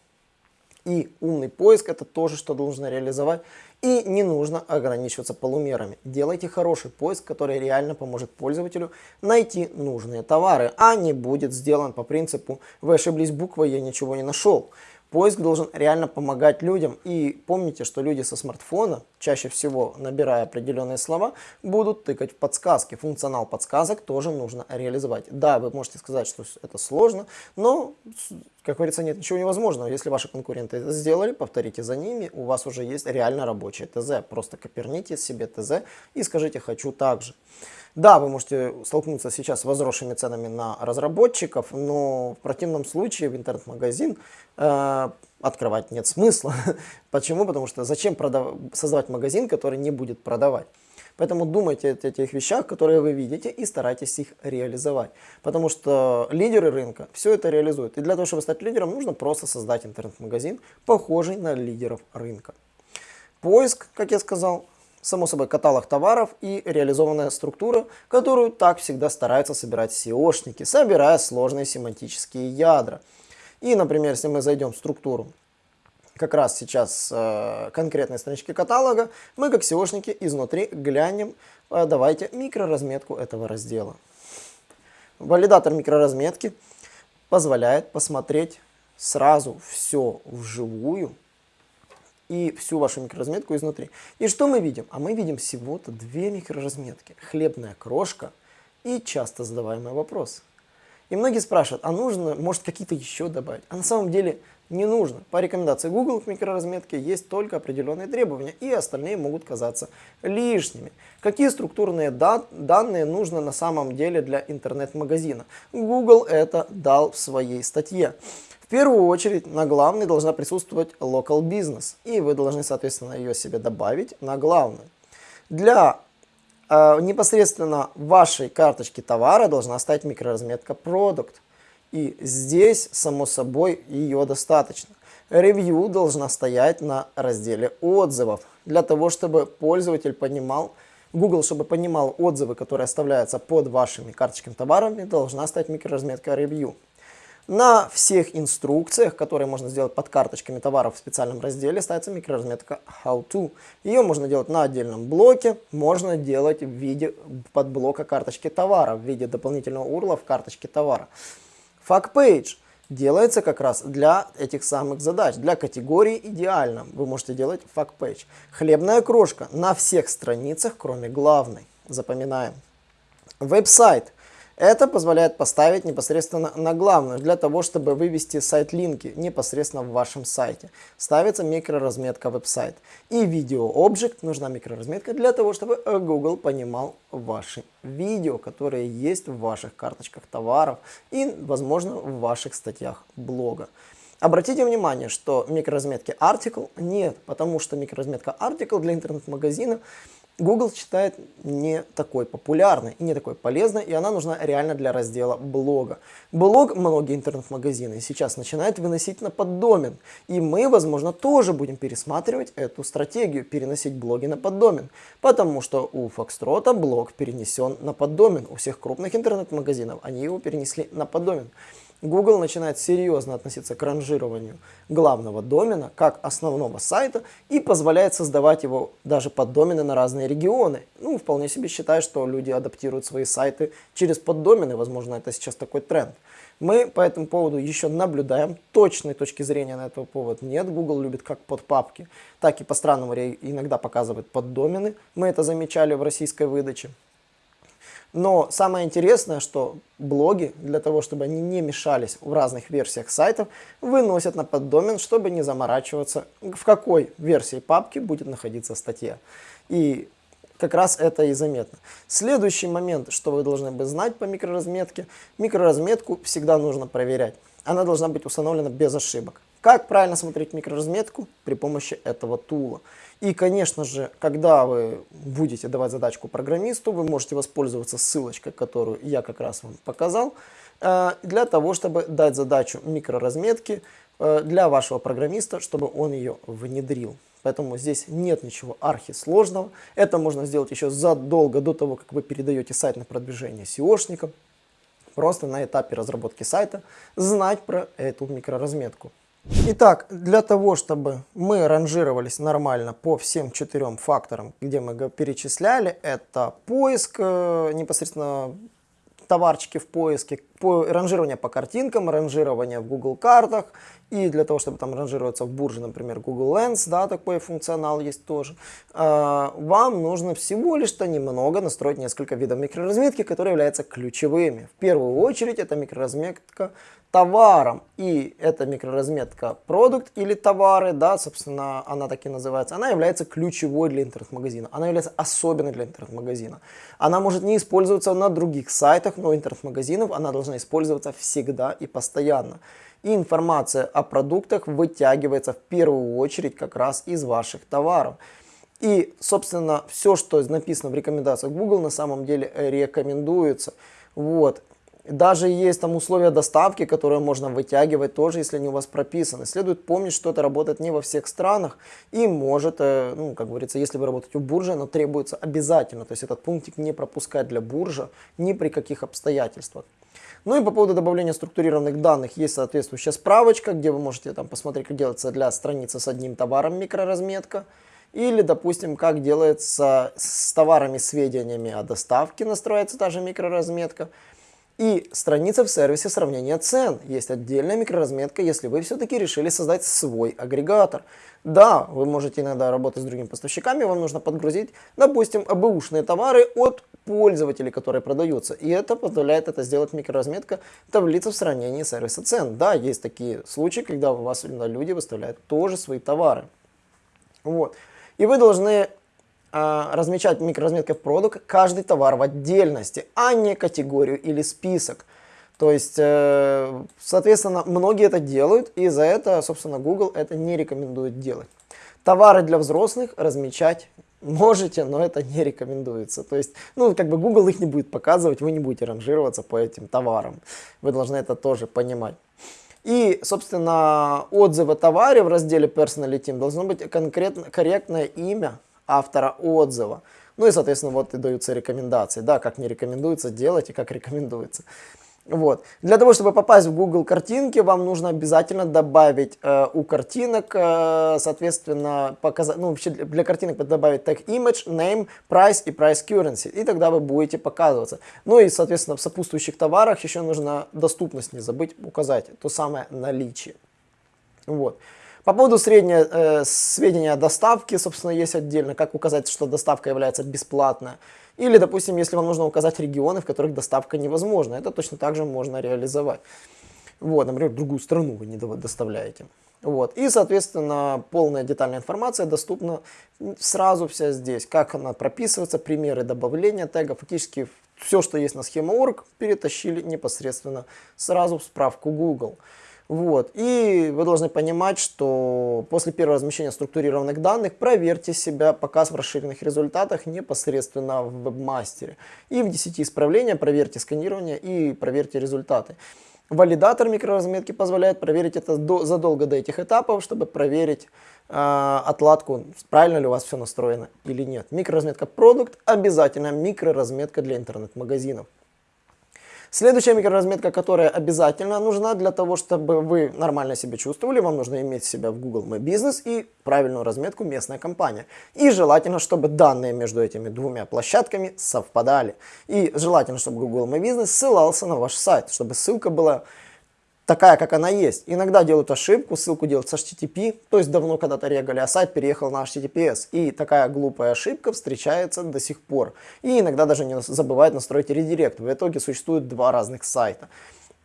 И умный поиск это тоже, что нужно реализовать. И не нужно ограничиваться полумерами. Делайте хороший поиск, который реально поможет пользователю найти нужные товары, а не будет сделан по принципу «вы ошиблись буквой, я ничего не нашел». Поиск должен реально помогать людям. И помните, что люди со смартфона, чаще всего набирая определенные слова, будут тыкать в подсказки. Функционал подсказок тоже нужно реализовать. Да, вы можете сказать, что это сложно, но, как говорится, нет ничего невозможного. Если ваши конкуренты это сделали, повторите за ними, у вас уже есть реально рабочее ТЗ. Просто коперните себе ТЗ и скажите «хочу так же». Да, вы можете столкнуться сейчас с возросшими ценами на разработчиков, но в противном случае в интернет-магазин э, открывать нет смысла. <laughs> Почему? Потому что зачем продав... создавать магазин, который не будет продавать? Поэтому думайте о тех вещах, которые вы видите, и старайтесь их реализовать. Потому что лидеры рынка все это реализуют. И для того, чтобы стать лидером, нужно просто создать интернет-магазин, похожий на лидеров рынка. Поиск, как я сказал, само собой, каталог товаров и реализованная структура, которую так всегда стараются собирать SEOшники, собирая сложные семантические ядра. И, например, если мы зайдем в структуру как раз сейчас э, конкретной странички каталога, мы как SEOшники изнутри глянем, э, давайте микроразметку этого раздела. Валидатор микроразметки позволяет посмотреть сразу все вживую, и всю вашу микроразметку изнутри. И что мы видим? А мы видим всего-то две микроразметки. Хлебная крошка и часто задаваемый вопрос. И многие спрашивают, а нужно, может, какие-то еще добавить? А на самом деле не нужно. По рекомендации Google к микроразметке есть только определенные требования, и остальные могут казаться лишними. Какие структурные да данные нужно на самом деле для интернет-магазина? Google это дал в своей статье. В первую очередь на главной должна присутствовать local business, и вы должны, соответственно, ее себе добавить на главную. Для э, непосредственно вашей карточки товара должна стать микроразметка product, и здесь, само собой, ее достаточно. Ревью должна стоять на разделе отзывов, для того, чтобы пользователь понимал, Google, чтобы понимал отзывы, которые оставляются под вашими карточками товарами, должна стать микроразметка review. На всех инструкциях, которые можно сделать под карточками товаров в специальном разделе, ставится микроразметка How To. Ее можно делать на отдельном блоке, можно делать в виде подблока карточки товара, в виде дополнительного урла в карточке товара. Page делается как раз для этих самых задач, для категории идеально. Вы можете делать Page. Хлебная крошка на всех страницах, кроме главной. Запоминаем. Веб-сайт Это позволяет поставить непосредственно на главную, для того, чтобы вывести сайт-линки непосредственно в вашем сайте. Ставится микроразметка веб-сайт. И видео Object нужна микроразметка для того, чтобы э, Google понимал ваши видео, которые есть в ваших карточках товаров и, возможно, в ваших статьях блога. Обратите внимание, что микроразметки Article нет, потому что микроразметка Article для интернет-магазина Google считает не такой популярной и не такой полезной, и она нужна реально для раздела блога. Блог многие интернет-магазины сейчас начинают выносить на поддомен, и мы, возможно, тоже будем пересматривать эту стратегию, переносить блоги на поддомен, потому что у Foxtrot блог перенесен на поддомен, у всех крупных интернет-магазинов они его перенесли на поддомен. Google начинает серьезно относиться к ранжированию главного домена как основного сайта и позволяет создавать его даже поддомены на разные регионы. Ну, вполне себе считаю, что люди адаптируют свои сайты через поддомены, возможно, это сейчас такой тренд. Мы по этому поводу еще наблюдаем, точной точки зрения на этот повод нет. Google любит как под папки, так и по странному иногда показывает поддомены. Мы это замечали в российской выдаче. Но самое интересное, что блоги, для того, чтобы они не мешались в разных версиях сайтов, выносят на поддомен, чтобы не заморачиваться, в какой версии папки будет находиться статья. И как раз это и заметно. Следующий момент, что вы должны бы знать по микроразметке. Микроразметку всегда нужно проверять. Она должна быть установлена без ошибок. Как правильно смотреть микроразметку? При помощи этого тула. И, конечно же, когда вы будете давать задачку программисту, вы можете воспользоваться ссылочкой, которую я как раз вам показал, э, для того, чтобы дать задачу микроразметки э, для вашего программиста, чтобы он ее внедрил. Поэтому здесь нет ничего архисложного. Это можно сделать еще задолго до того, как вы передаете сайт на продвижение SEOшникам. Просто на этапе разработки сайта знать про эту микроразметку. Итак, для того, чтобы мы ранжировались нормально по всем четырем факторам, где мы перечисляли, это поиск, э, непосредственно товарчики в поиске, по, ранжирование по картинкам, ранжирование в Google картах, и для того, чтобы там ранжироваться в бурже, например, Google Lens, да, такой функционал есть тоже, э, вам нужно всего лишь-то немного настроить несколько видов микроразметки, которые являются ключевыми. В первую очередь это микроразметка товаром. И эта микроразметка продукт или товары, да, собственно, она так и называется, она является ключевой для интернет-магазина. Она является особенной для интернет-магазина. Она может не использоваться на других сайтах, но интернет-магазинов она должна использоваться всегда и постоянно. И информация о продуктах вытягивается в первую очередь как раз из ваших товаров. И, собственно, все, что написано в рекомендациях Google, на самом деле рекомендуется. Вот. Даже есть там условия доставки, которые можно вытягивать тоже, если они у вас прописаны. Следует помнить, что это работает не во всех странах и может, э, ну, как говорится, если вы работаете в бурже, оно требуется обязательно. То есть этот пунктик не пропускать для буржа ни при каких обстоятельствах. Ну и по поводу добавления структурированных данных есть соответствующая справочка, где вы можете там посмотреть, как делается для страницы с одним товаром микроразметка. Или, допустим, как делается с товарами сведениями о доставке, настроится та же микроразметка. И страница в сервисе сравнения цен. Есть отдельная микроразметка, если вы все-таки решили создать свой агрегатор. Да, вы можете иногда работать с другими поставщиками, вам нужно подгрузить, допустим, АБУшные товары от пользователей, которые продаются. И это позволяет это сделать микроразметка таблицы в сравнении сервиса цен. Да, есть такие случаи, когда у вас люди выставляют тоже свои товары. Вот. И вы должны размечать микроразметкой в продукт каждый товар в отдельности, а не категорию или список. То есть, э, соответственно, многие это делают, и за это, собственно, Google это не рекомендует делать. Товары для взрослых размечать можете, но это не рекомендуется. То есть, ну, как бы Google их не будет показывать, вы не будете ранжироваться по этим товарам. Вы должны это тоже понимать. И, собственно, отзывы о товаре в разделе Personality должно быть конкретно, корректное имя автора отзыва. Ну и, соответственно, вот и даются рекомендации, да, как не рекомендуется делать и как рекомендуется. Вот. Для того, чтобы попасть в Google картинки, вам нужно обязательно добавить э, у картинок, э, соответственно, показать, ну, вообще для картинок добавить tag image, name, price и price currency, и тогда вы будете показываться. Ну и, соответственно, в сопутствующих товарах еще нужно доступность не забыть указать, то самое наличие. Вот. По поводу среднего э, сведения о доставке, собственно, есть отдельно, как указать, что доставка является бесплатной. Или, допустим, если вам нужно указать регионы, в которых доставка невозможна, это точно так же можно реализовать. Вот, например, другую страну вы не доставляете. Вот. И, соответственно, полная детальная информация доступна сразу вся здесь. Как она прописывается, примеры добавления тега. Фактически все, что есть на схема.org, перетащили непосредственно сразу в справку Google. Вот. И вы должны понимать, что после первого размещения структурированных данных проверьте себя показ в расширенных результатах непосредственно в вебмастере. И в 10 исправления проверьте сканирование и проверьте результаты. Валидатор микроразметки позволяет проверить это до, задолго до этих этапов, чтобы проверить э, отладку, правильно ли у вас все настроено или нет. Микроразметка продукт обязательно микроразметка для интернет-магазинов. Следующая микроразметка, которая обязательно нужна для того, чтобы вы нормально себя чувствовали, вам нужно иметь себя в Google My Business и правильную разметку местная компания. И желательно, чтобы данные между этими двумя площадками совпадали. И желательно, чтобы Google My Business ссылался на ваш сайт, чтобы ссылка была такая, как она есть. Иногда делают ошибку, ссылку делают с HTTP, то есть давно когда-то регали, а сайт переехал на HTTPS. И такая глупая ошибка встречается до сих пор. И иногда даже не забывают настроить редирект. В итоге существует два разных сайта.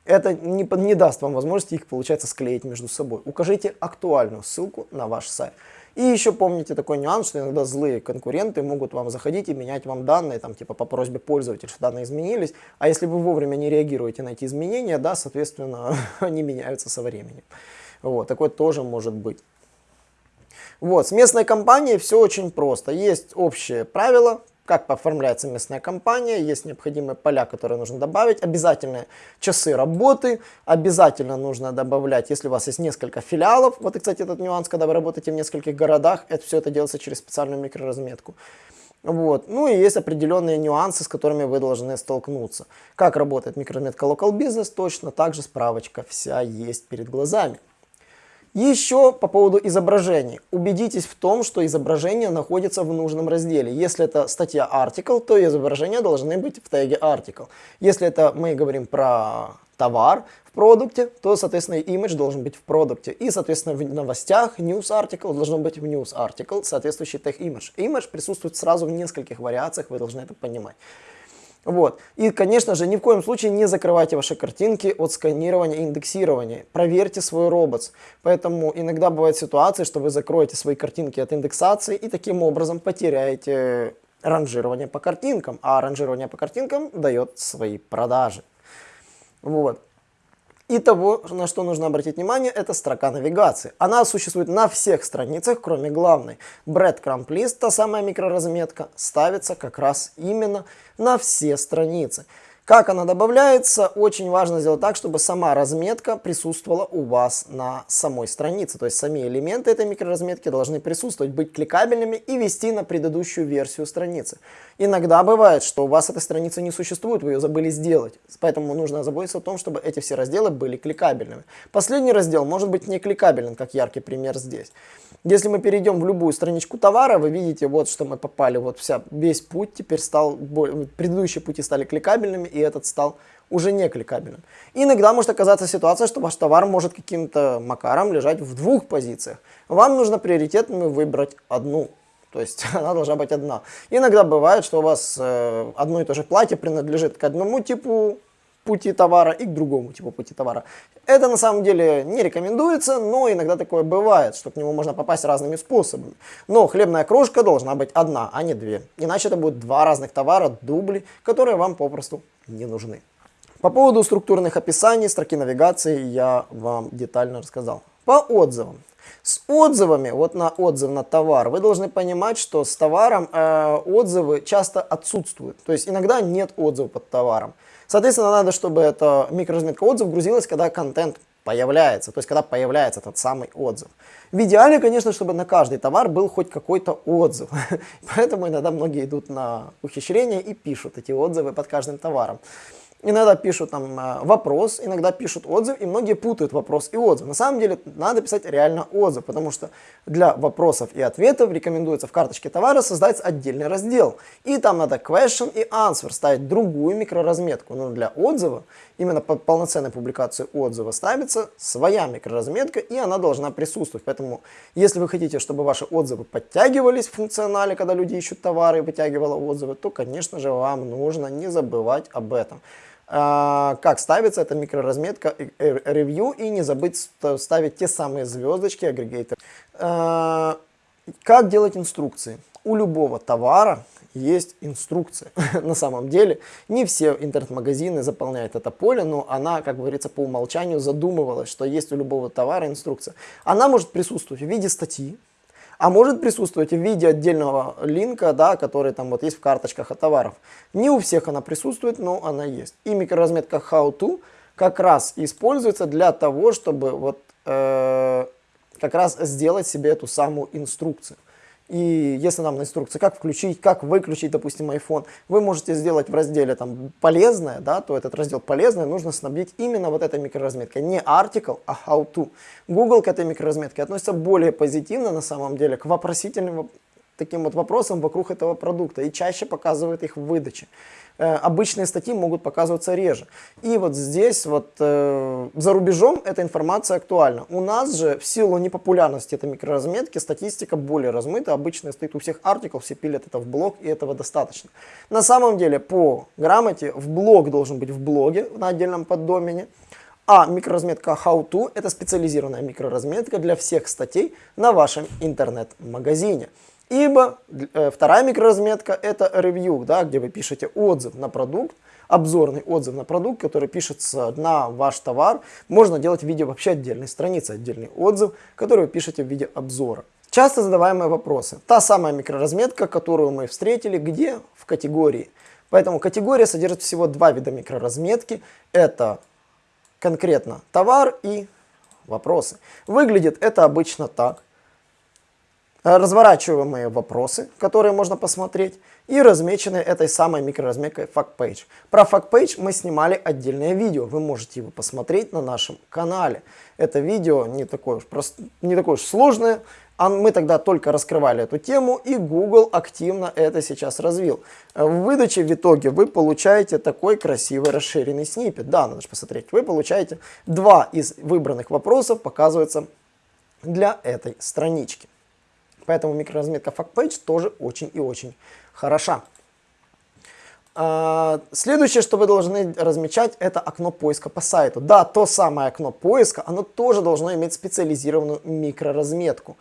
Это не, не даст вам возможности их, получается, склеить между собой. Укажите актуальную ссылку на ваш сайт. И еще помните такой нюанс, что иногда злые конкуренты могут вам заходить и менять вам данные, там типа по просьбе пользователя, что данные изменились. А если вы вовремя не реагируете на эти изменения, да, соответственно, <laughs> они меняются со временем. Вот, такое тоже может быть. Вот, с местной компанией все очень просто. Есть общие правила, как оформляется местная компания, есть необходимые поля, которые нужно добавить, обязательные часы работы, обязательно нужно добавлять, если у вас есть несколько филиалов, вот и, кстати, этот нюанс, когда вы работаете в нескольких городах, это все это делается через специальную микроразметку. Вот. Ну и есть определенные нюансы, с которыми вы должны столкнуться. Как работает микроразметка Local Business, точно так же справочка вся есть перед глазами. Еще по поводу изображений. Убедитесь в том, что изображение находится в нужном разделе. Если это статья article, то изображения должны быть в теге article. Если это мы говорим про товар в продукте, то, соответственно, image должен быть в продукте. И, соответственно, в новостях news article должно быть в news article, соответствующий тег image. Image присутствует сразу в нескольких вариациях, вы должны это понимать. Вот. И, конечно же, ни в коем случае не закрывайте ваши картинки от сканирования и индексирования. Проверьте свой робот. Поэтому иногда бывают ситуации, что вы закроете свои картинки от индексации и таким образом потеряете ранжирование по картинкам. А ранжирование по картинкам дает свои продажи. Вот. И того, на что нужно обратить внимание, это строка навигации. Она существует на всех страницах, кроме главной. Breadcrumb list, та самая микроразметка, ставится как раз именно на все страницы. Как она добавляется, очень важно сделать так, чтобы сама разметка присутствовала у вас на самой странице. То есть сами элементы этой микроразметки должны присутствовать, быть кликабельными и вести на предыдущую версию страницы. Иногда бывает, что у вас этой страницы не существует, вы ее забыли сделать. Поэтому нужно заботиться о том, чтобы эти все разделы были кликабельными. Последний раздел может быть не кликабелен, как яркий пример здесь. Если мы перейдем в любую страничку товара, вы видите, вот что мы попали, вот вся, весь путь теперь стал, предыдущие пути стали кликабельными, и этот стал уже не кликабельным. иногда может оказаться ситуация, что ваш товар может каким-то макаром лежать в двух позициях. Вам нужно приоритетными выбрать одну. То есть <laughs> она должна быть одна. Иногда бывает, что у вас э, одно и то же платье принадлежит к одному типу пути товара и к другому типу пути товара. Это на самом деле не рекомендуется, но иногда такое бывает, что к нему можно попасть разными способами. Но хлебная крошка должна быть одна, а не две. Иначе это будет два разных товара, дубли, которые вам попросту не нужны. По поводу структурных описаний, строки навигации я вам детально рассказал. По отзывам. С отзывами, вот на отзыв на товар, вы должны понимать, что с товаром э, отзывы часто отсутствуют. То есть иногда нет отзыва под товаром. Соответственно, надо, чтобы эта микроразметка отзыв грузилась, когда контент появляется, то есть когда появляется этот самый отзыв. В идеале, конечно, чтобы на каждый товар был хоть какой-то отзыв. <laughs> Поэтому иногда многие идут на ухищрение и пишут эти отзывы под каждым товаром. Иногда пишут там э, вопрос, иногда пишут отзыв, и многие путают вопрос и отзыв. На самом деле надо писать реально отзыв, потому что для вопросов и ответов рекомендуется в карточке товара создать отдельный раздел. И там надо question и answer, ставить другую микроразметку. Но для отзыва, именно под полноценной публикации отзыва, ставится своя микроразметка, и она должна присутствовать. Поэтому, если вы хотите, чтобы ваши отзывы подтягивались в функционале, когда люди ищут товары и вытягивала отзывы, то, конечно же, вам нужно не забывать об этом. А, как ставится эта микроразметка ревью и не забыть ставить те самые звездочки агрегатор. А, как делать инструкции? У любого товара есть инструкция. <laughs> На самом деле, не все интернет-магазины заполняют это поле, но она, как говорится, по умолчанию задумывалась, что есть у любого товара инструкция. Она может присутствовать в виде статьи, а может присутствовать в виде отдельного линка, да, который там вот есть в карточках от товаров. Не у всех она присутствует, но она есть. И микроразметка How To как раз используется для того, чтобы вот э, как раз сделать себе эту самую инструкцию. И если нам на инструкции, как включить, как выключить, допустим, iPhone, вы можете сделать в разделе там полезное, да, то этот раздел полезное нужно снабдить именно вот этой микроразметкой. Не article, а how to. Google к этой микроразметке относится более позитивно на самом деле к вопросительным таким вот вопросам вокруг этого продукта и чаще показывает их в выдаче. Э, обычные статьи могут показываться реже. И вот здесь вот э, за рубежом эта информация актуальна. У нас же в силу непопулярности этой микроразметки статистика более размыта. Обычно стоит у всех артиклов, все пилят это в блог и этого достаточно. На самом деле по грамоте в блог должен быть в блоге на отдельном поддомене. А микроразметка How To это специализированная микроразметка для всех статей на вашем интернет-магазине. Ибо э, вторая микроразметка это ревью, да, где вы пишете отзыв на продукт, обзорный отзыв на продукт, который пишется на ваш товар. Можно делать в виде вообще отдельной страницы, отдельный отзыв, который вы пишете в виде обзора. Часто задаваемые вопросы. Та самая микроразметка, которую мы встретили, где? В категории. Поэтому категория содержит всего два вида микроразметки. Это конкретно товар и вопросы. Выглядит это обычно так. Э, разворачиваемые вопросы, которые можно посмотреть, и размечены этой самой микроразметкой FactPage. Про FactPage мы снимали отдельное видео, вы можете его посмотреть на нашем канале. Это видео не такое уж, прост... не такое уж сложное, а мы тогда только раскрывали эту тему, и Google активно это сейчас развил. Э, в выдаче в итоге вы получаете такой красивый расширенный снипет. Да, надо же посмотреть. Вы получаете два из выбранных вопросов, показывается для этой странички. Поэтому микроразметка FactPage тоже очень и очень хороша. А, следующее, что вы должны размечать, это окно поиска по сайту. Да, то самое окно поиска, оно тоже должно иметь специализированную микроразметку.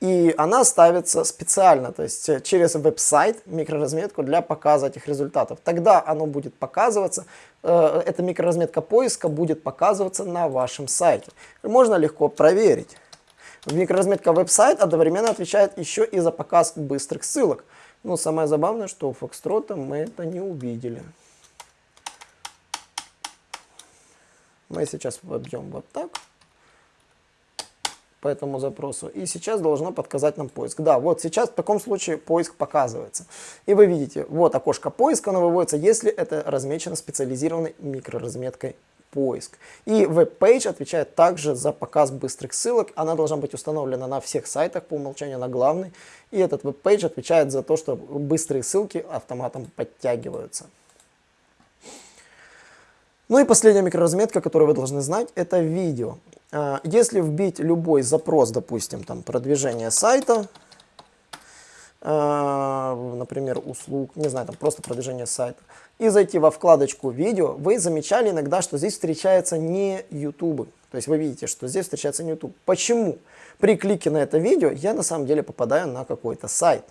И она ставится специально, то есть э, через веб-сайт микроразметку для показа этих результатов. Тогда оно будет показываться, э, эта микроразметка поиска будет показываться на вашем сайте. Можно легко проверить. Микроразметка веб-сайт одновременно отвечает еще и за показ быстрых ссылок. Но самое забавное, что у Фокстрота мы это не увидели. Мы сейчас вобьем вот так по этому запросу. И сейчас должно подсказать нам поиск. Да, вот сейчас в таком случае поиск показывается. И вы видите, вот окошко поиска, оно выводится, если это размечено специализированной микроразметкой поиск. И веб-пейдж отвечает также за показ быстрых ссылок. Она должна быть установлена на всех сайтах по умолчанию, на главный. И этот веб-пейдж отвечает за то, что быстрые ссылки автоматом подтягиваются. Ну и последняя микроразметка, которую вы должны знать, это видео. А, если вбить любой запрос, допустим, там продвижение сайта, а, например, услуг, не знаю, там просто продвижение сайта, и зайти во вкладочку видео, вы замечали иногда, что здесь встречается не YouTube. То есть вы видите, что здесь встречается не YouTube. Почему? При клике на это видео я на самом деле попадаю на какой-то сайт.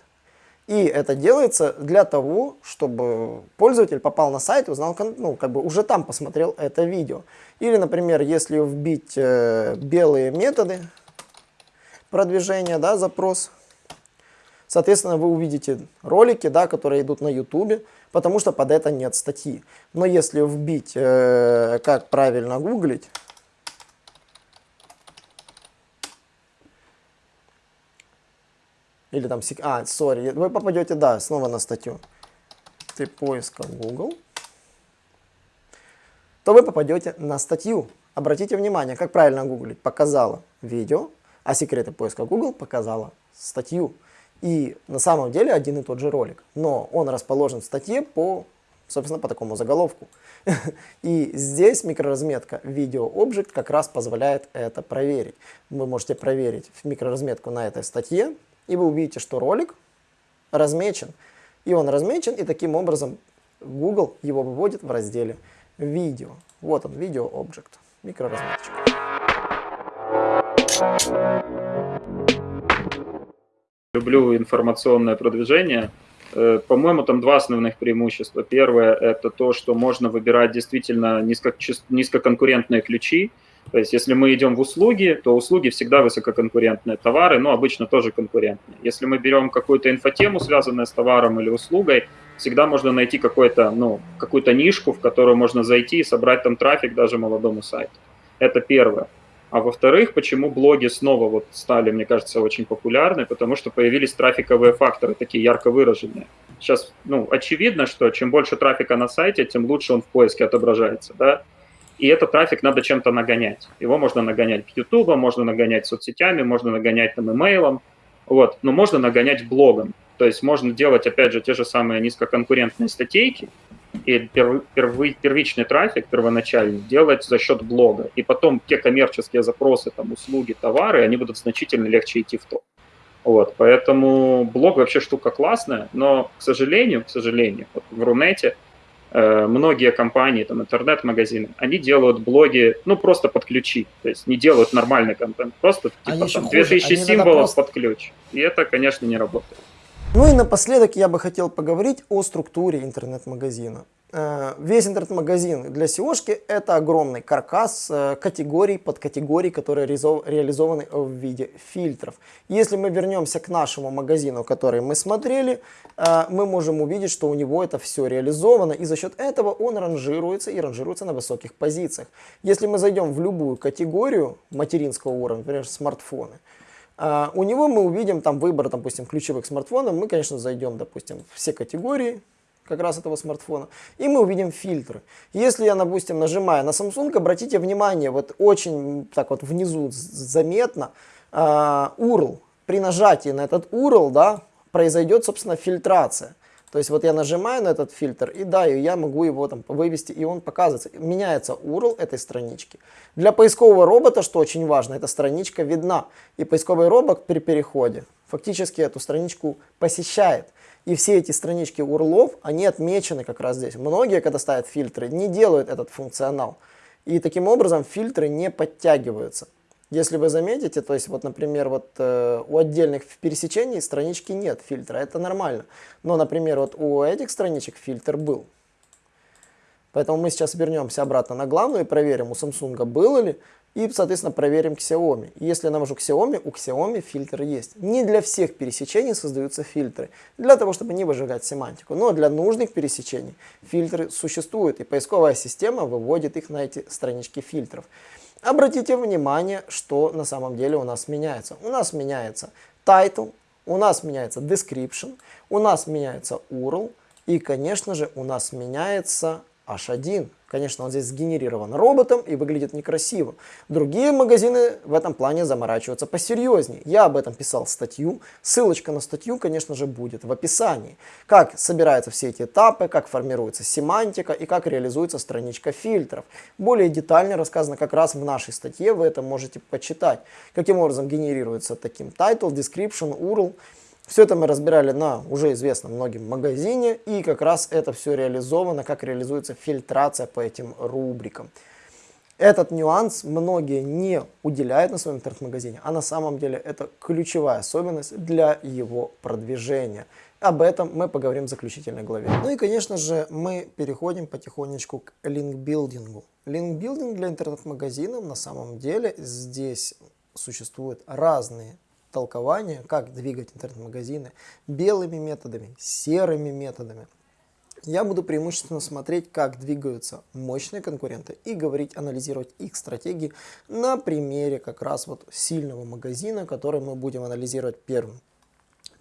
И это делается для того, чтобы пользователь попал на сайт узнал, ну, как бы уже там посмотрел это видео. Или, например, если вбить э, белые методы продвижения, да, запрос, соответственно, вы увидите ролики, да, которые идут на YouTube, потому что под это нет статьи. Но если вбить, э, как правильно гуглить, или там, а, сори, вы попадете, да, снова на статью. Ты поиска Google. то вы попадете на статью. Обратите внимание, как правильно гуглить. Показала видео, а секреты поиска Google показала статью. И на самом деле один и тот же ролик, но он расположен в статье по, собственно, по такому заголовку. <laughs> И здесь микроразметка Video Object как раз позволяет это проверить. Вы можете проверить микроразметку на этой статье, и вы увидите, что ролик размечен. И он размечен, и таким образом Google его выводит в разделе видео. Вот он, Video Object, микроразметочка. Люблю информационное продвижение. Э, по-моему, там два основных преимущества. Первое – это то, что можно выбирать действительно низко, низкоконкурентные ключи. То есть, если мы идем в услуги, то услуги всегда высококонкурентные, товары, ну, обычно тоже конкурентные. Если мы берем какую-то инфотему, связанную с товаром или услугой, всегда можно найти ну, какую-то нишку, в которую можно зайти и собрать там трафик даже молодому сайту. Это первое. А во-вторых, почему блоги снова вот стали, мне кажется, очень популярны, потому что появились трафиковые факторы, такие ярко выраженные. Сейчас, ну, очевидно, что чем больше трафика на сайте, тем лучше он в поиске отображается, да. И этот трафик надо чем-то нагонять. Его можно нагонять YouTube, можно нагонять соцсетями, можно нагонять там имейлом, вот. Но можно нагонять блогом. То есть можно делать, опять же, те же самые низкоконкурентные статейки, и перв, перв, первичный трафик первоначальный делать за счет блога. И потом те коммерческие запросы, там, услуги, товары, они будут значительно легче идти в топ. Вот, поэтому блог вообще штука классная, но, к сожалению, к сожалению, вот в Рунете э, многие компании, там, интернет-магазины, они делают блоги, ну, просто под ключи, то есть не делают нормальный контент, просто, типа, там, 2000 они символов просто... под ключ. И это, конечно, не работает. Ну и напоследок я бы хотел поговорить о структуре интернет-магазина. Э, весь интернет-магазин для SEOшки это огромный каркас э, категорий, подкатегорий, которые реализованы в виде фильтров. Если мы вернемся к нашему магазину, который мы смотрели, э, мы можем увидеть, что у него это все реализовано, и за счет этого он ранжируется и ранжируется на высоких позициях. Если мы зайдем в любую категорию материнского уровня, например, смартфоны, Uh, у него мы увидим там выбор, допустим, ключевых смартфонов. Мы, конечно, зайдем, допустим, в все категории как раз этого смартфона, и мы увидим фильтры. Если я, допустим, нажимаю на Samsung, обратите внимание, вот очень так вот внизу заметно uh, URL. При нажатии на этот URL, да, произойдет, собственно, фильтрация. То есть вот я нажимаю на этот фильтр, и да, я могу его там вывести, и он показывается. Меняется URL этой странички. Для поискового робота, что очень важно, эта страничка видна. И поисковый робот при переходе фактически эту страничку посещает. И все эти странички URL, они отмечены как раз здесь. Многие, когда ставят фильтры, не делают этот функционал. И таким образом фильтры не подтягиваются. Если вы заметите, то есть вот, например, вот э, у отдельных пересечений странички нет фильтра, это нормально. Но, например, вот у этих страничек фильтр был. Поэтому мы сейчас вернемся обратно на главную и проверим, у Samsung было ли, и, соответственно, проверим Xiaomi. Если я навожу Xiaomi, у Xiaomi фильтр есть. Не для всех пересечений создаются фильтры, для того, чтобы не выжигать семантику. Но для нужных пересечений фильтры существуют, и поисковая система выводит их на эти странички фильтров. Обратите внимание, что на самом деле у нас меняется. У нас меняется title, у нас меняется description, у нас меняется URL и, конечно же, у нас меняется H1. Конечно, он здесь сгенерирован роботом и выглядит некрасиво. Другие магазины в этом плане заморачиваются посерьезнее. Я об этом писал статью. Ссылочка на статью, конечно же, будет в описании. Как собираются все эти этапы, как формируется семантика и как реализуется страничка фильтров. Более детально рассказано как раз в нашей статье, вы это можете почитать. Каким образом генерируется таким title, description, URL. Все это мы разбирали на уже известном многим магазине, и как раз это все реализовано, как реализуется фильтрация по этим рубрикам. Этот нюанс многие не уделяют на своем интернет-магазине, а на самом деле это ключевая особенность для его продвижения. Об этом мы поговорим в заключительной главе. Ну и, конечно же, мы переходим потихонечку к линкбилдингу. Линкбилдинг для интернет-магазинов на самом деле здесь существуют разные толкование, как двигать интернет-магазины белыми методами, серыми методами. Я буду преимущественно смотреть, как двигаются мощные конкуренты и говорить, анализировать их стратегии на примере как раз вот сильного магазина, который мы будем анализировать первым.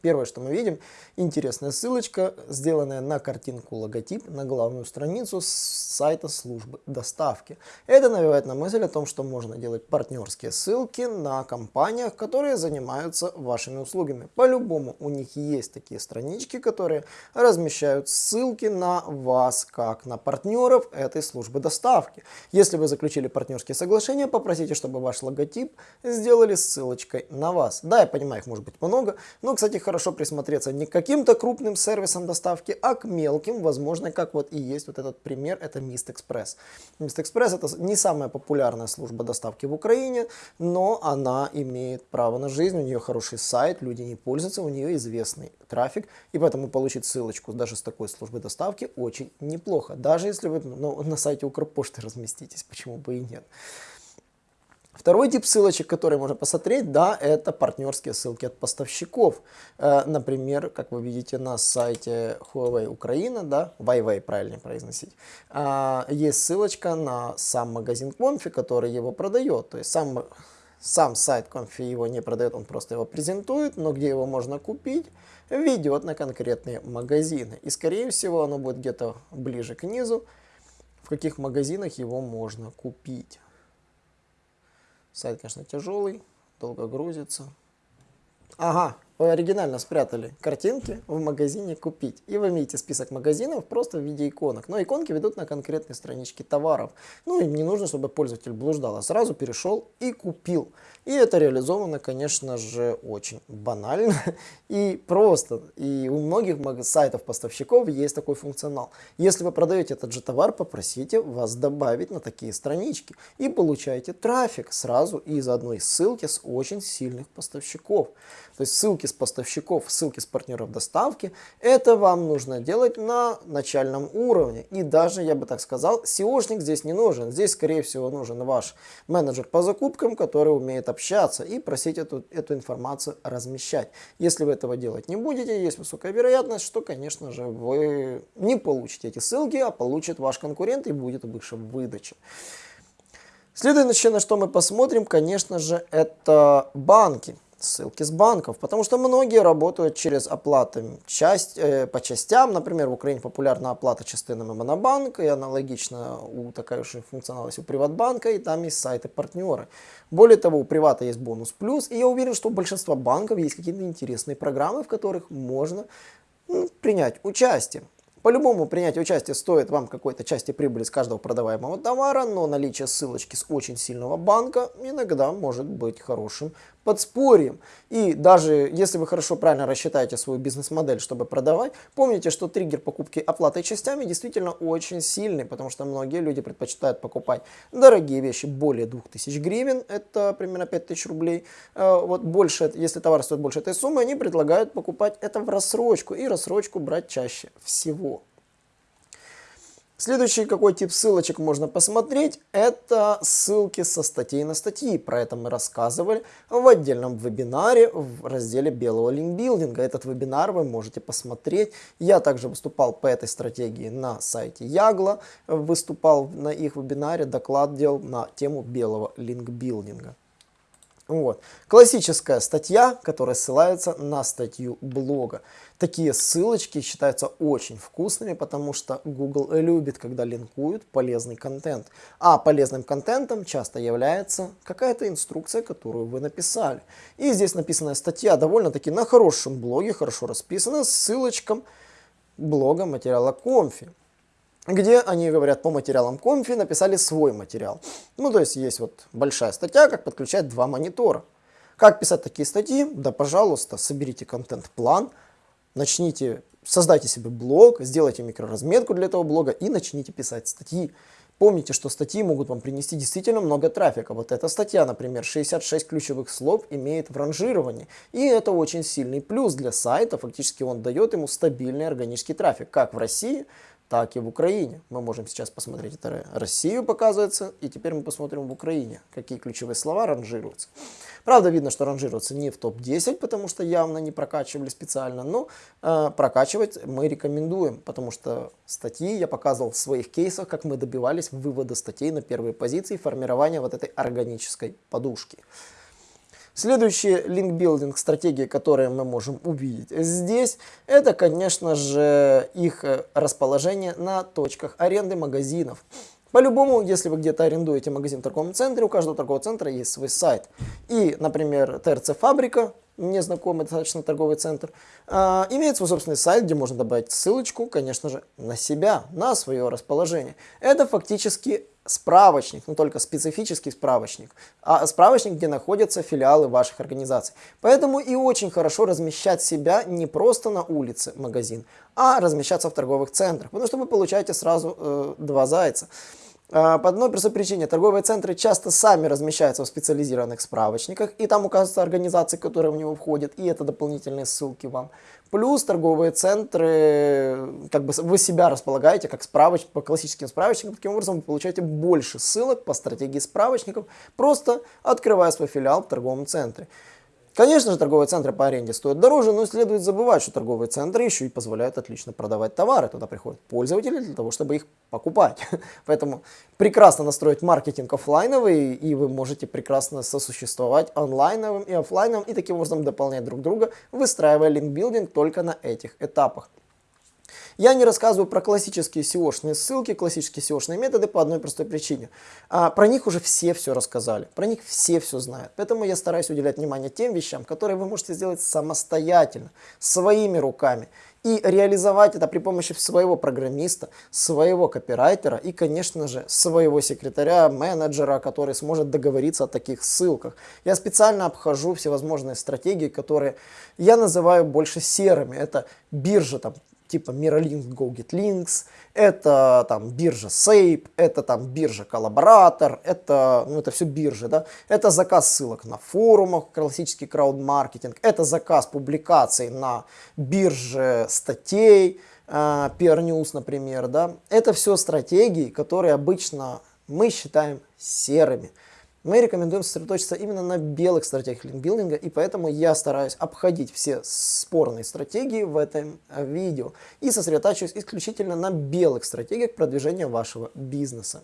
Первое, что мы видим, интересная ссылочка, сделанная на картинку логотип на главную страницу с сайта службы доставки. Это навевает на мысль о том, что можно делать партнерские ссылки на компаниях, которые занимаются вашими услугами. По-любому у них есть такие странички, которые размещают ссылки на вас, как на партнеров этой службы доставки. Если вы заключили партнерские соглашения, попросите, чтобы ваш логотип сделали ссылочкой на вас. Да, я понимаю, их может быть много, но, кстати, хорошо присмотреться не к каким-то крупным сервисам доставки, а к мелким, возможно, как вот и есть вот этот пример, это Mist Express. Mist Express это не самая популярная служба доставки в Украине, но она имеет право на жизнь, у нее хороший сайт, люди не пользуются, у нее известный трафик, и поэтому получить ссылочку даже с такой службы доставки очень неплохо, даже если вы ну, на сайте Укрпошты разместитесь, почему бы и нет. Второй тип ссылочек, который можно посмотреть, да, это партнерские ссылки от поставщиков. Э, например, как вы видите на сайте Huawei Украина, да, Huawei правильно произносить, э, есть ссылочка на сам магазин Конфи, который его продает. То есть сам, сам сайт Конфи его не продает, он просто его презентует, но где его можно купить, ведет на конкретные магазины. И скорее всего оно будет где-то ближе к низу, в каких магазинах его можно купить. Сайт, конечно, тяжелый, долго грузится. Ага, вы оригинально спрятали картинки в магазине «Купить». И вы видите список магазинов просто в виде иконок. Но иконки ведут на конкретные странички товаров. Ну, им не нужно, чтобы пользователь блуждал, а сразу перешел и купил. И это реализовано, конечно же, очень банально и просто. И у многих сайтов поставщиков есть такой функционал. Если вы продаете этот же товар, попросите вас добавить на такие странички. И получаете трафик сразу из одной ссылки с очень сильных поставщиков. То есть ссылки с поставщиков, ссылки с партнеров доставки, это вам нужно делать на начальном уровне. И даже, я бы так сказал, SEOшник здесь не нужен. Здесь, скорее всего, нужен ваш менеджер по закупкам, который умеет общаться и просить эту, эту информацию размещать. Если вы этого делать не будете, есть высокая вероятность, что, конечно же, вы не получите эти ссылки, а получит ваш конкурент и будет выше в выдаче. Следующее, на что мы посмотрим, конечно же, это банки ссылки с банков, потому что многие работают через оплаты часть, э, по частям. Например, в Украине популярна оплата частинами Монобанка, и аналогично у такая же функциональность у Приватбанка, и там есть сайты-партнеры. Более того, у Привата есть бонус плюс, и я уверен, что у большинства банков есть какие-то интересные программы, в которых можно ну, принять участие. По-любому принять участие стоит вам какой-то части прибыли с каждого продаваемого товара, но наличие ссылочки с очень сильного банка иногда может быть хорошим подспорьем. И даже если вы хорошо правильно рассчитаете свою бизнес-модель, чтобы продавать, помните, что триггер покупки оплатой частями действительно очень сильный, потому что многие люди предпочитают покупать дорогие вещи более 2000 гривен, это примерно 5000 рублей. Э, вот больше, если товар стоит больше этой суммы, они предлагают покупать это в рассрочку и рассрочку брать чаще всего. Следующий какой тип ссылочек можно посмотреть, это ссылки со статей на статьи. Про это мы рассказывали в отдельном вебинаре в разделе белого линкбилдинга. Этот вебинар вы можете посмотреть. Я также выступал по этой стратегии на сайте Ягла, выступал на их вебинаре, доклад делал на тему белого линкбилдинга. Вот. Классическая статья, которая ссылается на статью блога. Такие ссылочки считаются очень вкусными, потому что Google любит, когда линкуют полезный контент. А полезным контентом часто является какая-то инструкция, которую вы написали. И здесь написанная статья довольно-таки на хорошем блоге, хорошо расписана, с ссылочком блога материала Конфи где они говорят по материалам конфи, написали свой материал. Ну, то есть есть вот большая статья, как подключать два монитора. Как писать такие статьи? Да, пожалуйста, соберите контент-план, начните, создайте себе блог, сделайте микроразметку для этого блога и начните писать статьи. Помните, что статьи могут вам принести действительно много трафика. Вот эта статья, например, 66 ключевых слов имеет в ранжировании. И это очень сильный плюс для сайта. Фактически он дает ему стабильный органический трафик, как в России, так и в Украине. Мы можем сейчас посмотреть это Россию показывается, и теперь мы посмотрим в Украине, какие ключевые слова ранжируются. Правда, видно, что ранжируются не в топ-10, потому что явно не прокачивали специально, но э, прокачивать мы рекомендуем, потому что статьи я показывал в своих кейсах, как мы добивались вывода статей на первые позиции, формирования вот этой органической подушки. Следующие линкбилдинг стратегии, которые мы можем увидеть здесь, это, конечно же, их э, расположение на точках аренды магазинов. По-любому, если вы где-то арендуете магазин в торговом центре, у каждого торгового центра есть свой сайт. И, например, ТРЦ Фабрика, незнакомый достаточно торговый центр, э, имеет свой собственный сайт, где можно добавить ссылочку, конечно же, на себя, на свое расположение. Это фактически справочник, но только специфический справочник, а справочник, где находятся филиалы ваших организаций. Поэтому и очень хорошо размещать себя не просто на улице магазин, а размещаться в торговых центрах, потому что вы получаете сразу э, два зайца. А, по одной простой причине, торговые центры часто сами размещаются в специализированных справочниках, и там указываются организации, которые в него входят, и это дополнительные ссылки вам. Плюс торговые центры, как бы вы себя располагаете как справочник, по классическим справочникам, таким образом вы получаете больше ссылок по стратегии справочников, просто открывая свой филиал в торговом центре. Конечно же, торговые центры по аренде стоят дороже, но следует забывать, что торговые центры еще и позволяют отлично продавать товары. Туда приходят пользователи для того, чтобы их покупать. <laughs> Поэтому прекрасно настроить маркетинг офлайновый, и вы можете прекрасно сосуществовать онлайновым и офлайновым, и таким образом дополнять друг друга, выстраивая линкбилдинг только на этих этапах. Я не рассказываю про классические SEO-шные ссылки, классические SEO-шные методы по одной простой причине. А, про них уже все все рассказали, про них все все знают. Поэтому я стараюсь уделять внимание тем вещам, которые вы можете сделать самостоятельно, своими руками. И реализовать это при помощи своего программиста, своего копирайтера и, конечно же, своего секретаря, менеджера, который сможет договориться о таких ссылках. Я специально обхожу всевозможные стратегии, которые я называю больше серыми. Это биржа, там, типа Miralink GoGetLinks, это там биржа Sape, это там биржа Коллаборатор, это, ну, это все биржи, да, это заказ ссылок на форумах, классический краудмаркетинг, это заказ публикаций на бирже статей, э, PR News, например, да, это все стратегии, которые обычно мы считаем серыми. Мы рекомендуем сосредоточиться именно на белых стратегиях линкбилдинга, и поэтому я стараюсь обходить все спорные стратегии в этом э, видео и сосредотачиваюсь исключительно на белых стратегиях продвижения вашего бизнеса.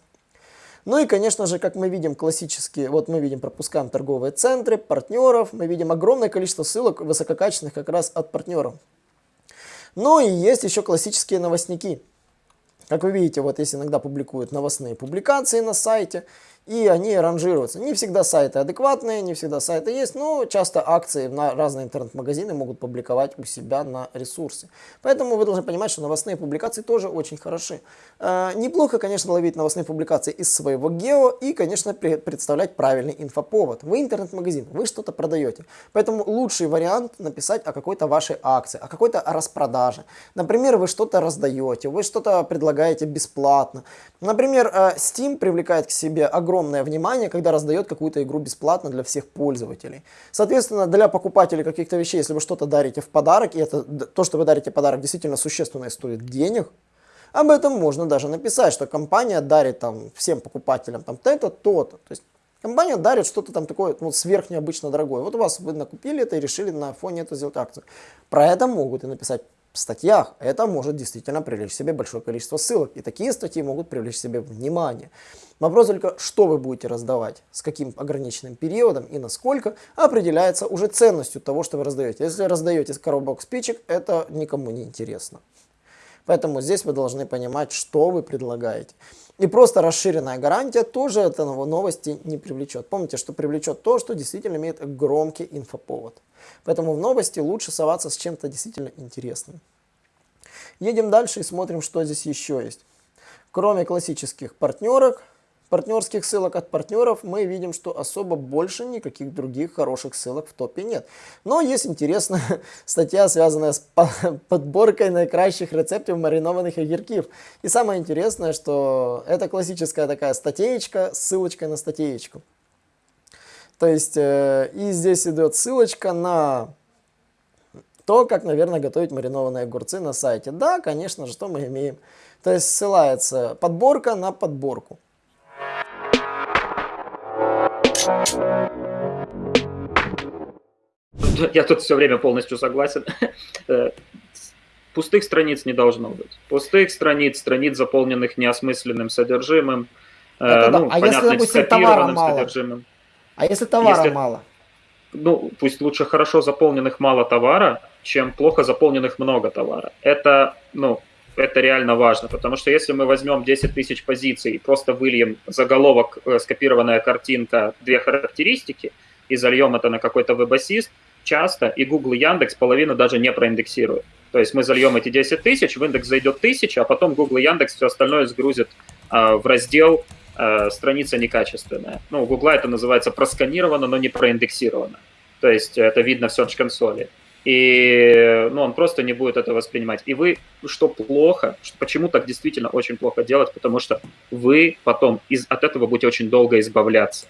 Ну и, конечно же, как мы видим классические, вот мы видим, пропускаем торговые центры, партнеров, мы видим огромное количество ссылок высококачественных как раз от партнеров. Ну и есть еще классические новостники. Как вы видите, вот здесь иногда публикуют новостные публикации на сайте, и они ранжируются. Не всегда сайты адекватные, не всегда сайты есть, но часто акции на разные интернет-магазины могут публиковать у себя на ресурсе. Поэтому вы должны понимать, что новостные публикации тоже очень хороши. Э, неплохо, конечно, ловить новостные публикации из своего гео и, конечно, представлять правильный инфоповод. Вы интернет-магазин, вы что-то продаете. Поэтому лучший вариант написать о какой-то вашей акции, о какой-то распродаже. Например, вы что-то раздаете, вы что-то предлагаете бесплатно. Например, э, Steam привлекает к себе огромное огромное внимание, когда раздает какую-то игру бесплатно для всех пользователей. Соответственно, для покупателей каких-то вещей, если вы что-то дарите в подарок, и это то, что вы дарите подарок, действительно существенно стоит денег, об этом можно даже написать, что компания дарит там всем покупателям там то-то, то-то. То есть компания дарит что-то там такое ну, сверх необычно дорогое. Вот у вас вы накупили это и решили на фоне этого сделать акцию. Про это могут и написать в статьях. Это может действительно привлечь себе большое количество ссылок. И такие статьи могут привлечь себе внимание. Вопрос только, что вы будете раздавать, с каким ограниченным периодом и насколько, определяется уже ценностью того, что вы раздаете. Если раздаете коробок спичек, это никому не интересно. Поэтому здесь вы должны понимать, что вы предлагаете. И просто расширенная гарантия тоже это новости не привлечет. Помните, что привлечет то, что действительно имеет громкий инфоповод. Поэтому в новости лучше соваться с чем-то действительно интересным. Едем дальше и смотрим, что здесь еще есть. Кроме классических партнерок, партнерских ссылок от партнеров мы видим, что особо больше никаких других хороших ссылок в топе нет. Но есть интересная <laughs> статья, связанная с подборкой наикращих рецептов маринованных огурков. И самое интересное, что это классическая такая статейка с ссылочкой на статейку. То есть, э, и здесь идет ссылочка на то, как, наверное, готовить маринованные огурцы на сайте. Да, конечно же, что мы имеем. То есть ссылается подборка на подборку. Я тут все время полностью согласен. Э, пустых страниц не должно быть. Пустых страниц, страниц, заполненных неосмысленным содержимым. Э, Это, ну, да. а если, допустим, товара мало? Содержимым. А если товара если... мало? ну, пусть лучше хорошо заполненных мало товара, чем плохо заполненных много товара. Это, ну, это реально важно, потому что если мы возьмем 10 тысяч позиций и просто выльем заголовок, э, скопированная картинка, две характеристики, и зальем это на какой-то веб-ассист, часто и Google, и Яндекс половину даже не проиндексируют. То есть мы зальем эти 10 тысяч, в индекс зайдет 1000, а потом Google и Яндекс все остальное сгрузит э, в раздел э, «Страница некачественная». Ну, у Google это называется просканировано, но не проиндексировано. То есть это видно в Search консоли и ну, он просто не будет это воспринимать. И вы, что плохо, что, почему так действительно очень плохо делать, потому что вы потом из, от этого будете очень долго избавляться.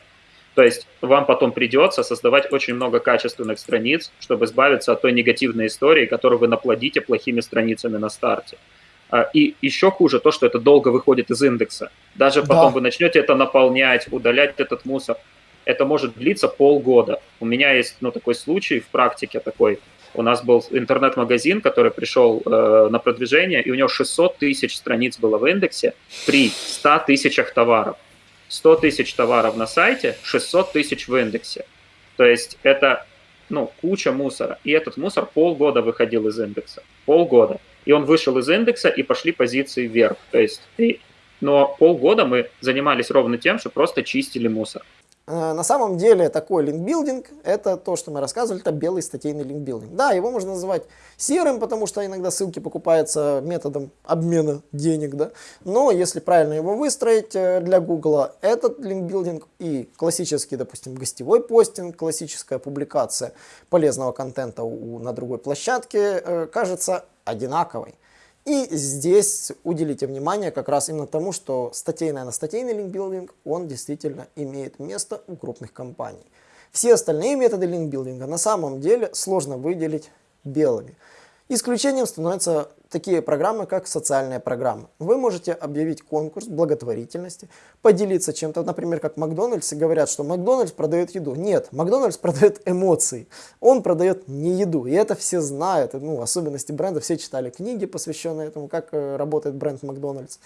То есть вам потом придется создавать очень много качественных страниц, чтобы избавиться от той негативной истории, которую вы наплодите плохими страницами на старте. А, и еще хуже то, что это долго выходит из индекса. Даже потом да. вы начнете это наполнять, удалять этот мусор. Это может длиться полгода. У меня есть ну, такой случай в практике такой у нас был интернет-магазин, который пришел э, на продвижение, и у него 600 тысяч страниц было в индексе при 100 тысячах товаров. 100 тысяч товаров на сайте, 600 тысяч в индексе. То есть это ну, куча мусора. И этот мусор полгода выходил из индекса. Полгода. И он вышел из индекса, и пошли позиции вверх. То есть, и, но полгода мы занимались ровно тем, что просто чистили мусор. Э, на самом деле такой линкбилдинг, это то, что мы рассказывали, это белый статейный линкбилдинг. Да, его можно называть серым, потому что иногда ссылки покупаются методом обмена денег, да. Но если правильно его выстроить э, для Google, этот линкбилдинг и классический, допустим, гостевой постинг, классическая публикация полезного контента у, на другой площадке э, кажется одинаковой. И здесь уделите внимание как раз именно тому, что статейный на статейный линкбилдинг, он действительно имеет место у крупных компаний. Все остальные методы линкбилдинга на самом деле сложно выделить белыми. Исключением становятся такие программы, как социальные программы. Вы можете объявить конкурс благотворительности, поделиться чем-то, например, как Макдональдс, и говорят, что Макдональдс продает еду. Нет, Макдональдс <laughs> продает эмоции, он продает не еду, и это все знают, ну, особенности бренда, все читали книги, посвященные этому, как э, работает бренд Макдональдс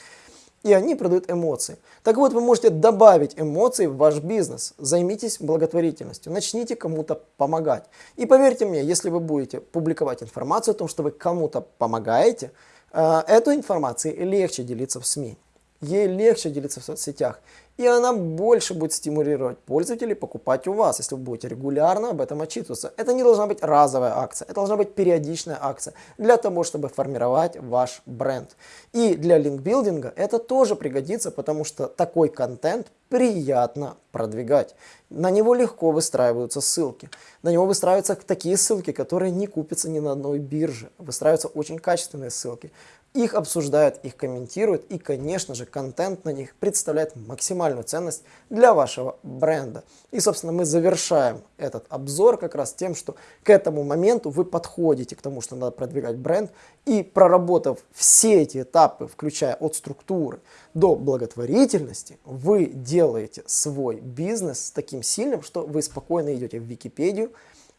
и они продают эмоции. Так вот, вы можете добавить эмоции в ваш бизнес. Займитесь благотворительностью, начните кому-то помогать. И поверьте мне, если вы будете публиковать информацию о том, что вы кому-то помогаете, э, эту информацию легче делиться в СМИ. Ей легче делиться в соцсетях и она больше будет стимулировать пользователей покупать у вас, если вы будете регулярно об этом отчитываться. Это не должна быть разовая акция, это должна быть периодичная акция для того, чтобы формировать ваш бренд. И для линкбилдинга это тоже пригодится, потому что такой контент приятно продвигать. На него легко выстраиваются ссылки. На него выстраиваются такие ссылки, которые не купятся ни на одной бирже. Выстраиваются очень качественные ссылки. Их обсуждают, их комментируют и, конечно же, контент на них представляет максимальную ценность для вашего бренда. И, собственно, мы завершаем этот обзор как раз тем, что к этому моменту вы подходите к тому, что надо продвигать бренд и проработав все эти этапы, включая от структуры до благотворительности, вы делаете свой бизнес таким сильным, что вы спокойно идете в Википедию,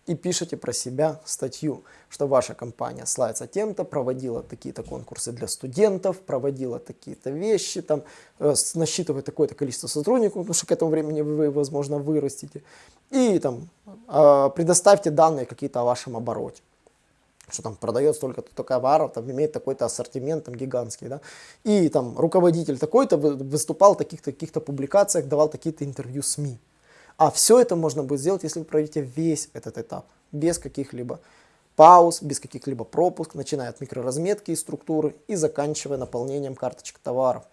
и пишете про себя статью, что ваша компания славится тем-то, проводила такие-то конкурсы для студентов, проводила такие-то вещи, там, э, насчитывает такое-то количество сотрудников, потому что к этому времени вы, возможно, вырастете, и там э, предоставьте данные какие-то о вашем обороте. Что там продает столько-то товаров, там имеет такой-то ассортимент там гигантский, да, и там руководитель такой-то выступал в таких-то таких публикациях, давал такие-то интервью СМИ. А все это можно будет сделать, если вы пройдете весь этот этап, без каких-либо пауз, без каких-либо пропуск, начиная от микроразметки и структуры и заканчивая наполнением карточек товаров,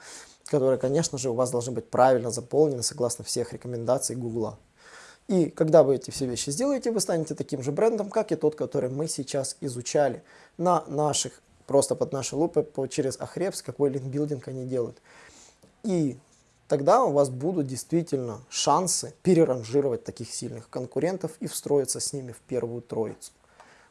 которые, конечно же, у вас должны быть правильно заполнены согласно всех рекомендаций Гугла. И когда вы эти все вещи сделаете, вы станете таким же брендом, как и тот, который мы сейчас изучали на наших, просто под нашей лупой, по, через Ахребс, какой линкбилдинг они делают. И тогда у вас будут действительно шансы переранжировать таких сильных конкурентов и встроиться с ними в первую троицу.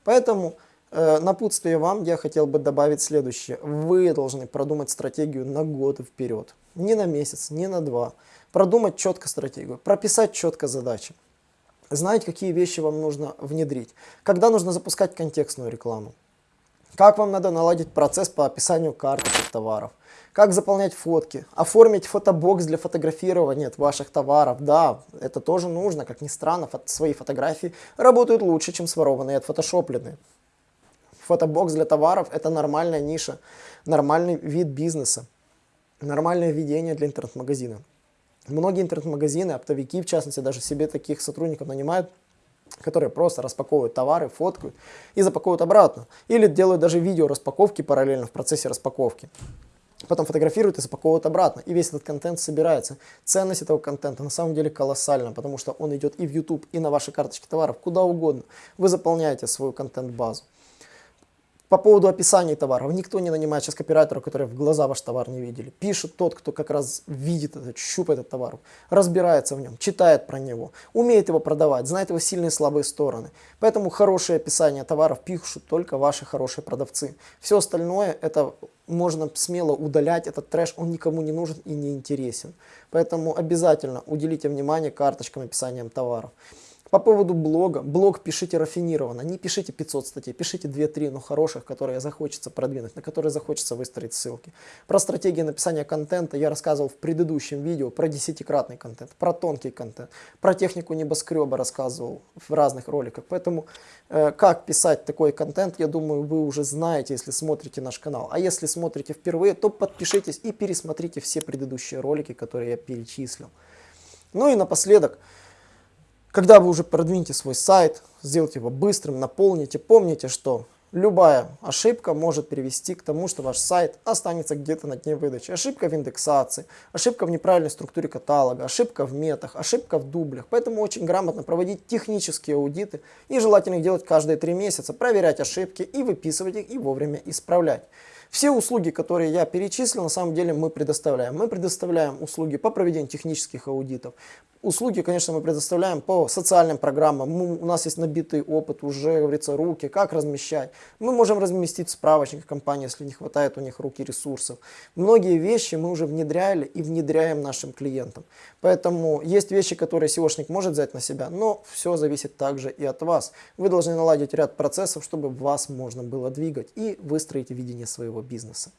Поэтому э, напутствие вам я хотел бы добавить следующее. Вы должны продумать стратегию на год вперед. Не на месяц, не на два. Продумать четко стратегию, прописать четко задачи. Знать, какие вещи вам нужно внедрить. Когда нужно запускать контекстную рекламу как вам надо наладить процесс по описанию карточек товаров, как заполнять фотки, оформить фотобокс для фотографирования ваших товаров. Да, это тоже нужно, как ни странно, фото свои фотографии работают лучше, чем сворованные и отфотошопленные. Фотобокс для товаров – это нормальная ниша, нормальный вид бизнеса, нормальное ведение для интернет-магазина. Многие интернет-магазины, оптовики, в частности, даже себе таких сотрудников нанимают, которые просто распаковывают товары, фоткают и запаковывают обратно. Или делают даже видео распаковки параллельно в процессе распаковки. Потом фотографируют и запаковывают обратно. И весь этот контент собирается. Ценность этого контента на самом деле колоссальна, потому что он идет и в YouTube, и на ваши карточки товаров, куда угодно. Вы заполняете свою контент-базу. По поводу описания товаров. Никто не нанимает сейчас копирайтеров, которые в глаза ваш товар не видели. Пишет тот, кто как раз видит этот, щупает этот товар, разбирается в нем, читает про него, умеет его продавать, знает его сильные и слабые стороны. Поэтому хорошее описание товаров пишут только ваши хорошие продавцы. Все остальное это можно смело удалять, этот трэш, он никому не нужен и не интересен. Поэтому обязательно уделите внимание карточкам описанием товаров. По поводу блога. Блог пишите рафинированно. Не пишите 500 статей, пишите 2-3, но хороших, которые захочется продвинуть, на которые захочется выстроить ссылки. Про стратегии написания контента я рассказывал в предыдущем видео, про десятикратный контент, про тонкий контент, про технику небоскреба рассказывал в разных роликах. Поэтому э, как писать такой контент, я думаю, вы уже знаете, если смотрите наш канал. А если смотрите впервые, то подпишитесь и пересмотрите все предыдущие ролики, которые я перечислил. Ну и напоследок, когда вы уже продвинете свой сайт, сделайте его быстрым, наполните, помните, что любая ошибка может привести к тому, что ваш сайт останется где-то на дне выдачи. Ошибка в индексации, ошибка в неправильной структуре каталога, ошибка в метах, ошибка в дублях. Поэтому очень грамотно проводить технические аудиты и желательно их делать каждые три месяца, проверять ошибки и выписывать их и вовремя исправлять. Все услуги, которые я перечислил, на самом деле мы предоставляем. Мы предоставляем услуги по проведению технических аудитов. Услуги, конечно, мы предоставляем по социальным программам. Мы, у нас есть набитый опыт, уже, говорится, руки, как размещать. Мы можем разместить справочник компании, если не хватает у них руки ресурсов. Многие вещи мы уже внедряли и внедряем нашим клиентам. Поэтому есть вещи, которые SEOшник может взять на себя, но все зависит также и от вас. Вы должны наладить ряд процессов, чтобы вас можно было двигать и выстроить видение своего бизнеса.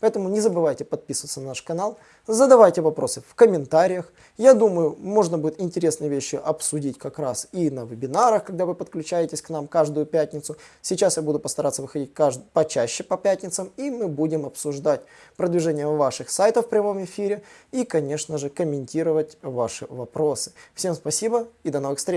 Поэтому не забывайте подписываться на наш канал, задавайте вопросы в комментариях. Я думаю, можно будет интересные вещи обсудить как раз и на вебинарах, когда вы подключаетесь к нам каждую пятницу. Сейчас я буду постараться выходить кажд... почаще по пятницам, и мы будем обсуждать продвижение ваших сайтов в прямом эфире и, конечно же, комментировать ваши вопросы. Всем спасибо и до новых встреч!